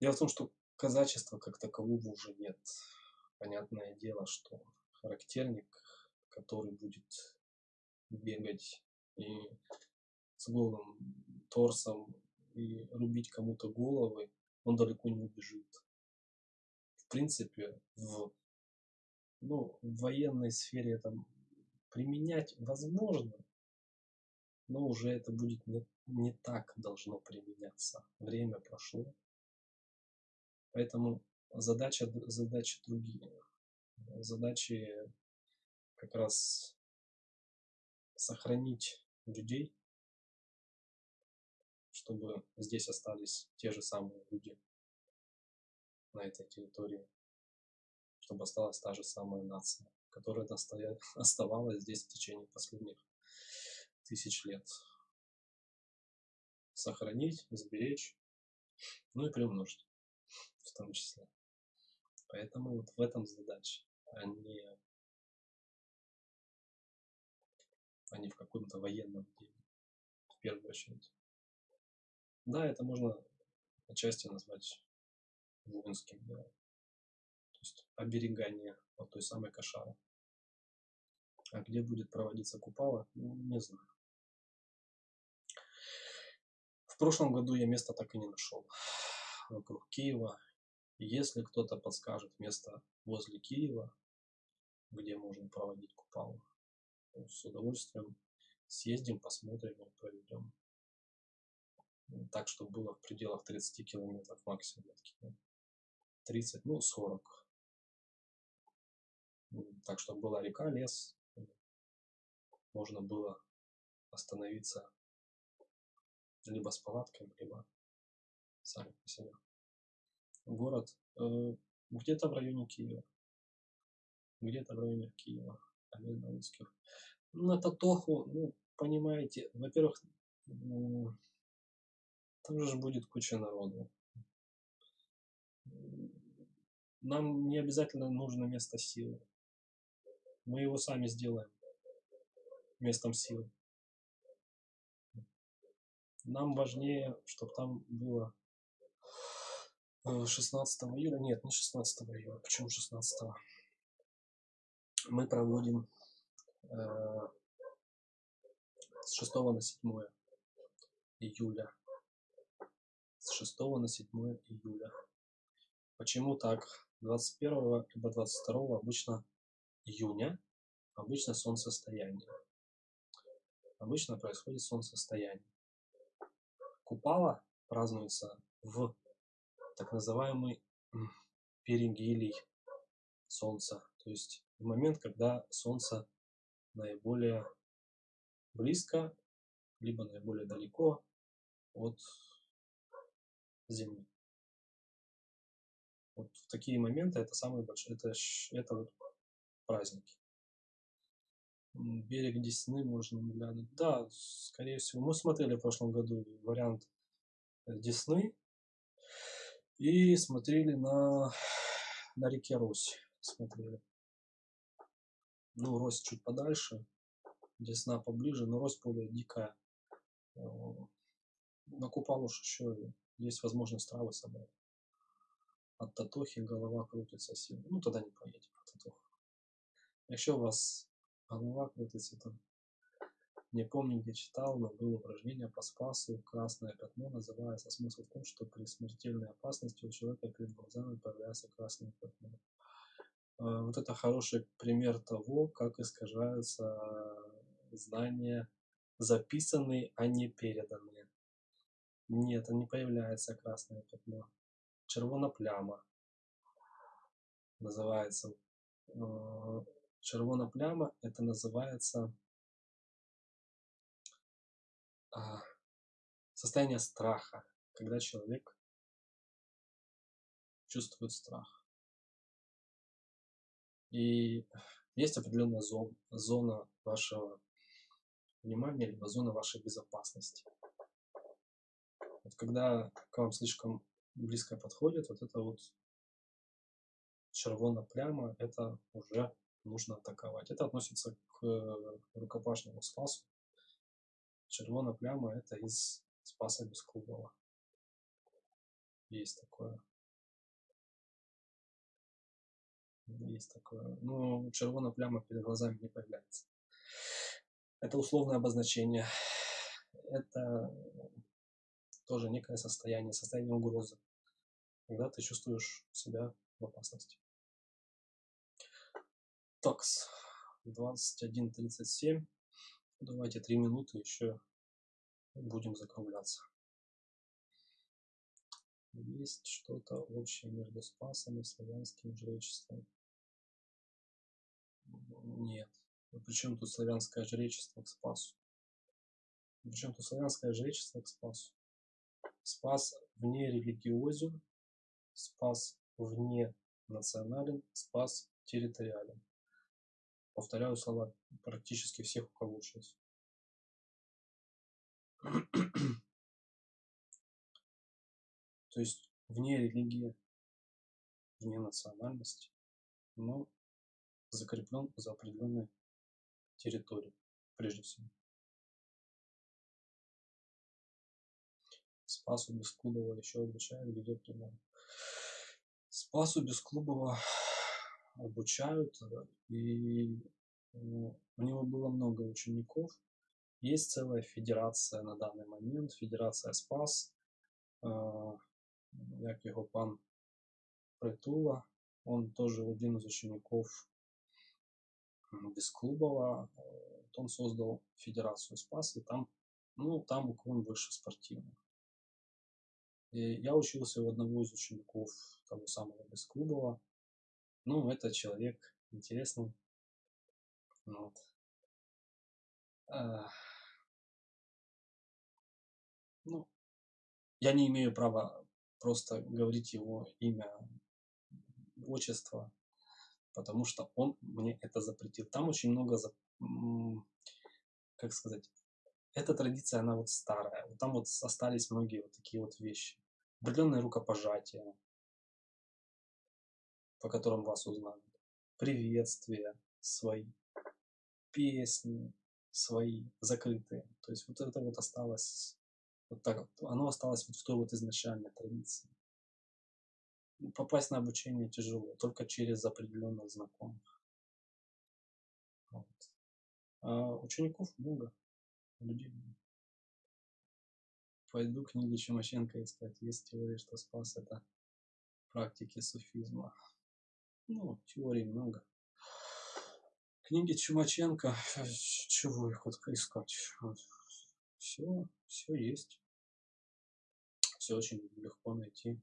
Дело в том, что казачества как такового уже нет. Понятное дело, что характерник, который будет бегать и с голым торсом и рубить кому-то головы, он далеко не убежит. В принципе, в, ну, в военной сфере это применять возможно, но уже это будет не, не так должно применяться. Время прошло. Поэтому задача, задачи другие. Задачи как раз сохранить людей, чтобы здесь остались те же самые люди на этой территории, чтобы осталась та же самая нация, которая оставалась здесь в течение последних тысяч лет. Сохранить, сберечь, ну и приумножить в том числе. Поэтому вот в этом задача, а не, а не в каком-то военном деле, в первую очередь. Да, это можно отчасти назвать воинским делом. То есть оберегание от той самой кошары. А где будет проводиться купала, ну, не знаю. В прошлом году я место так и не нашел вокруг Киева. Если кто-то подскажет место возле Киева, где можно проводить купалу, с удовольствием съездим, посмотрим и проведем. Так, чтобы было в пределах 30 километров максимум от Киева. 30, ну 40. Так, чтобы была река, лес. Можно было остановиться либо с палатками, либо сами по себе город э, где-то в районе Киева. Где-то в районе Киева, один русских. На Татоху, ну, понимаете, во-первых, там же будет куча народу. Нам не обязательно нужно место силы. Мы его сами сделаем местом силы. Нам важнее, чтобы там было 16 июля, нет, не 16 июля, почему 16? Мы проводим э, с 6 на 7 июля. С 6 на 7 июля. Почему так? 21 либо 22 обычно июня, обычно солнцестояние. Обычно происходит солнцестояние. Купала празднуется в так называемый перигелий Солнца. То есть в момент, когда Солнце наиболее близко, либо наиболее далеко от Земли. Вот в такие моменты это самые большие, это, это вот праздники. Берег Десны можно глянуть. Да, скорее всего. Мы смотрели в прошлом году вариант Десны, и смотрели на, на реке Рось. Смотрели. Ну, Рось чуть подальше, Десна поближе, но Рось более дикая. На Купалуш еще есть возможность травы собрать. От Татохи голова крутится сильно. Ну, тогда не поедем по Татоху. Еще у вас голова крутится, там не помню, где читал, но было упражнение по спасу. Красное пятно называется. Смысл в том, что при смертельной опасности у человека перед глазами появляется красное пятно. А, вот это хороший пример того, как искажаются знания, записанные, а не переданные. Нет, не появляется красное пятно. Червона называется. А, червона это называется состояние страха, когда человек чувствует страх. И есть определенная зона, вашего внимания, либо зона вашей безопасности. Вот когда к вам слишком близко подходит, вот это вот червона пляма, это уже нужно атаковать. Это относится к рукопашному спасу. Червона пляма это из спаса Бесклубова. Есть такое. Есть такое. Ну, червона пляма перед глазами не появляется. Это условное обозначение. Это тоже некое состояние, состояние угрозы, когда ты чувствуешь себя в опасности. Такс, 21.37. Давайте три минуты еще будем закругляться. Есть что-то общее между Спасом и славянским жречеством? Нет. Причем тут славянское жречество к Спасу? Причем тут славянское жречество к Спасу? Спас вне религиозен, спас вне национален, спас территориален. Повторяю слова практически всех, у кого учился. То есть вне религии, вне национальности, но закреплен за определенной территорией, прежде всего. Спасу Бесклубова еще обучают, где примерно. Спасу Бесклубова обучают, и ну, у него было много учеников. Есть целая федерация на данный момент, федерация Спас, як його пан Притула, он тоже один из учеников Бесклубова, он создал федерацию Спас, и там, ну, там уклон больше спортивный. И я учился у одного из учеников того самого Бесклубова. Ну, это человек интересный. Вот. А, ну, я не имею права просто говорить его имя, отчество, потому что он мне это запретил. Там очень много, как сказать, эта традиция, она вот старая. Вот там вот остались многие вот такие вот вещи. Определенное рукопожатие, по которым вас узнают. Приветствия свои, песни свои, закрытые. То есть вот это вот осталось, вот так, оно осталось вот в той вот изначальной традиции. Попасть на обучение тяжело, только через определенных знакомых. Вот. А учеников много людей. Пойду книги Чумаченко искать. Есть теория, что спас это практики суфизма. Ну, теорий много. Книги Чумаченко, чего их вот искать? Все, все есть. Все очень легко найти.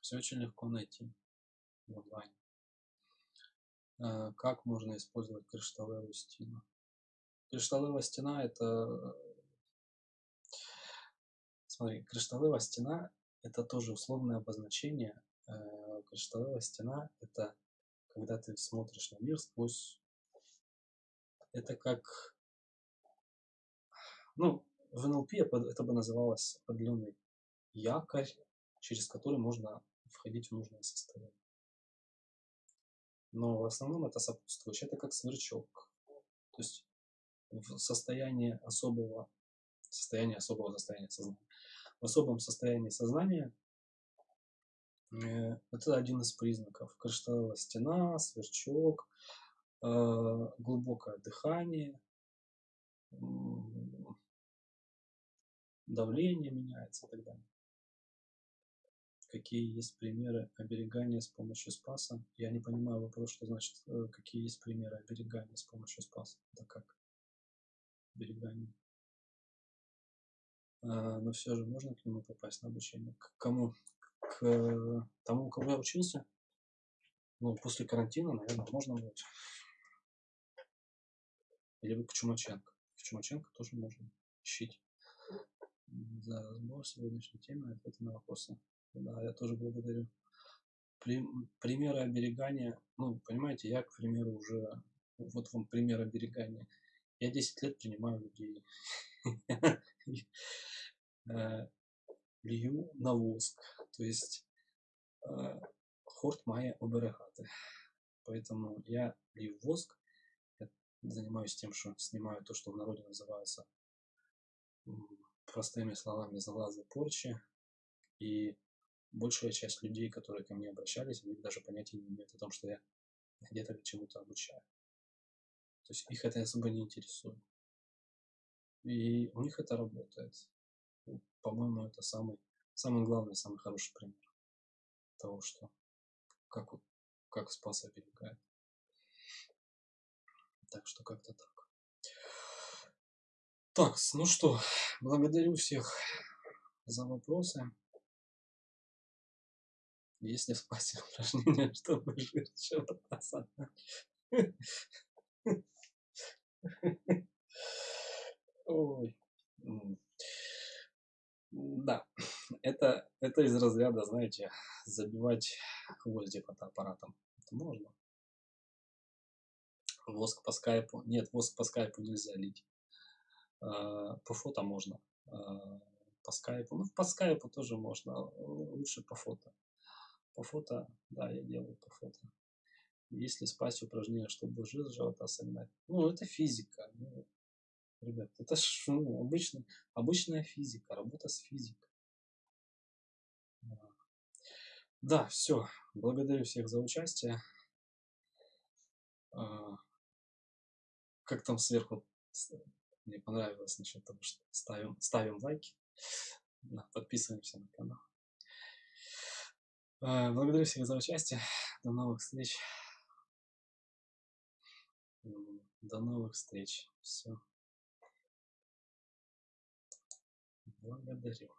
Все очень легко найти в онлайне. Как можно использовать кришталевую стену? Кришталевая стена это... Смотри, кришталевая стена это тоже условное обозначение. Кришталевая стена это когда ты смотришь на мир сквозь... Это как... Ну, в НЛП это бы называлось определенный якорь, через который можно входить в нужное состояние. Но в основном это сопутствующее. Это как сверчок. То есть в состоянии особого состояния особого состояния сознания. В особом состоянии сознания это один из признаков. Кришталловая стена, сверчок, э, глубокое дыхание, давление меняется и так далее. Какие есть примеры оберегания с помощью спаса? Я не понимаю вопрос, что значит, э, какие есть примеры оберегания с помощью спаса. Это как? берегами. А, но все же можно к нему попасть на обучение. К кому? К тому, у кого я учился? Ну, после карантина, наверное, можно будет. Или к Чумаченко. К Чумаченко тоже можно. Ищите. За разбор сегодняшней темы, ответы на вопросы. Да, я тоже благодарю. При примеры оберегания, ну, понимаете, я, к примеру, уже вот вам пример оберегания. Я 10 лет принимаю людей. Э, лью на воск. То есть э, хорт має оберегати. Поэтому я лью воск, я занимаюсь тем, что снимаю то, что в народе называется простыми словами залазы порчи. И большая часть людей, которые ко мне обращались, они даже понятия не имеют о том, что я где-то чему-то обучаю. То есть их это особо не интересует. И у них это работает. По-моему, это самый, самый главный, самый хороший пример того, что как, как спас оберегает. Так что как-то так. Так, ну что, благодарю всех за вопросы. Если спать упражнения, чтобы жир живота Ой. Да, это, это из разряда, знаете, забивать гвозди под аппаратом. Это можно. Воск по скайпу. Нет, воск по скайпу нельзя лить. А, по фото можно. А, по скайпу. Ну, по скайпу тоже можно. Лучше по фото. По фото, да, я делаю по фото. Если спать упражнение, чтобы жир живота согнать. Ну, это физика. Ну, ребят, это ж ну, обычно, обычная физика, работа с физикой. Да, все. Благодарю всех за участие. А, как там сверху мне понравилось насчет того, что ставим, ставим лайки, подписываемся на канал. Э, благодарю всех за участие. До новых встреч. До новых встреч. Все. Благодарю.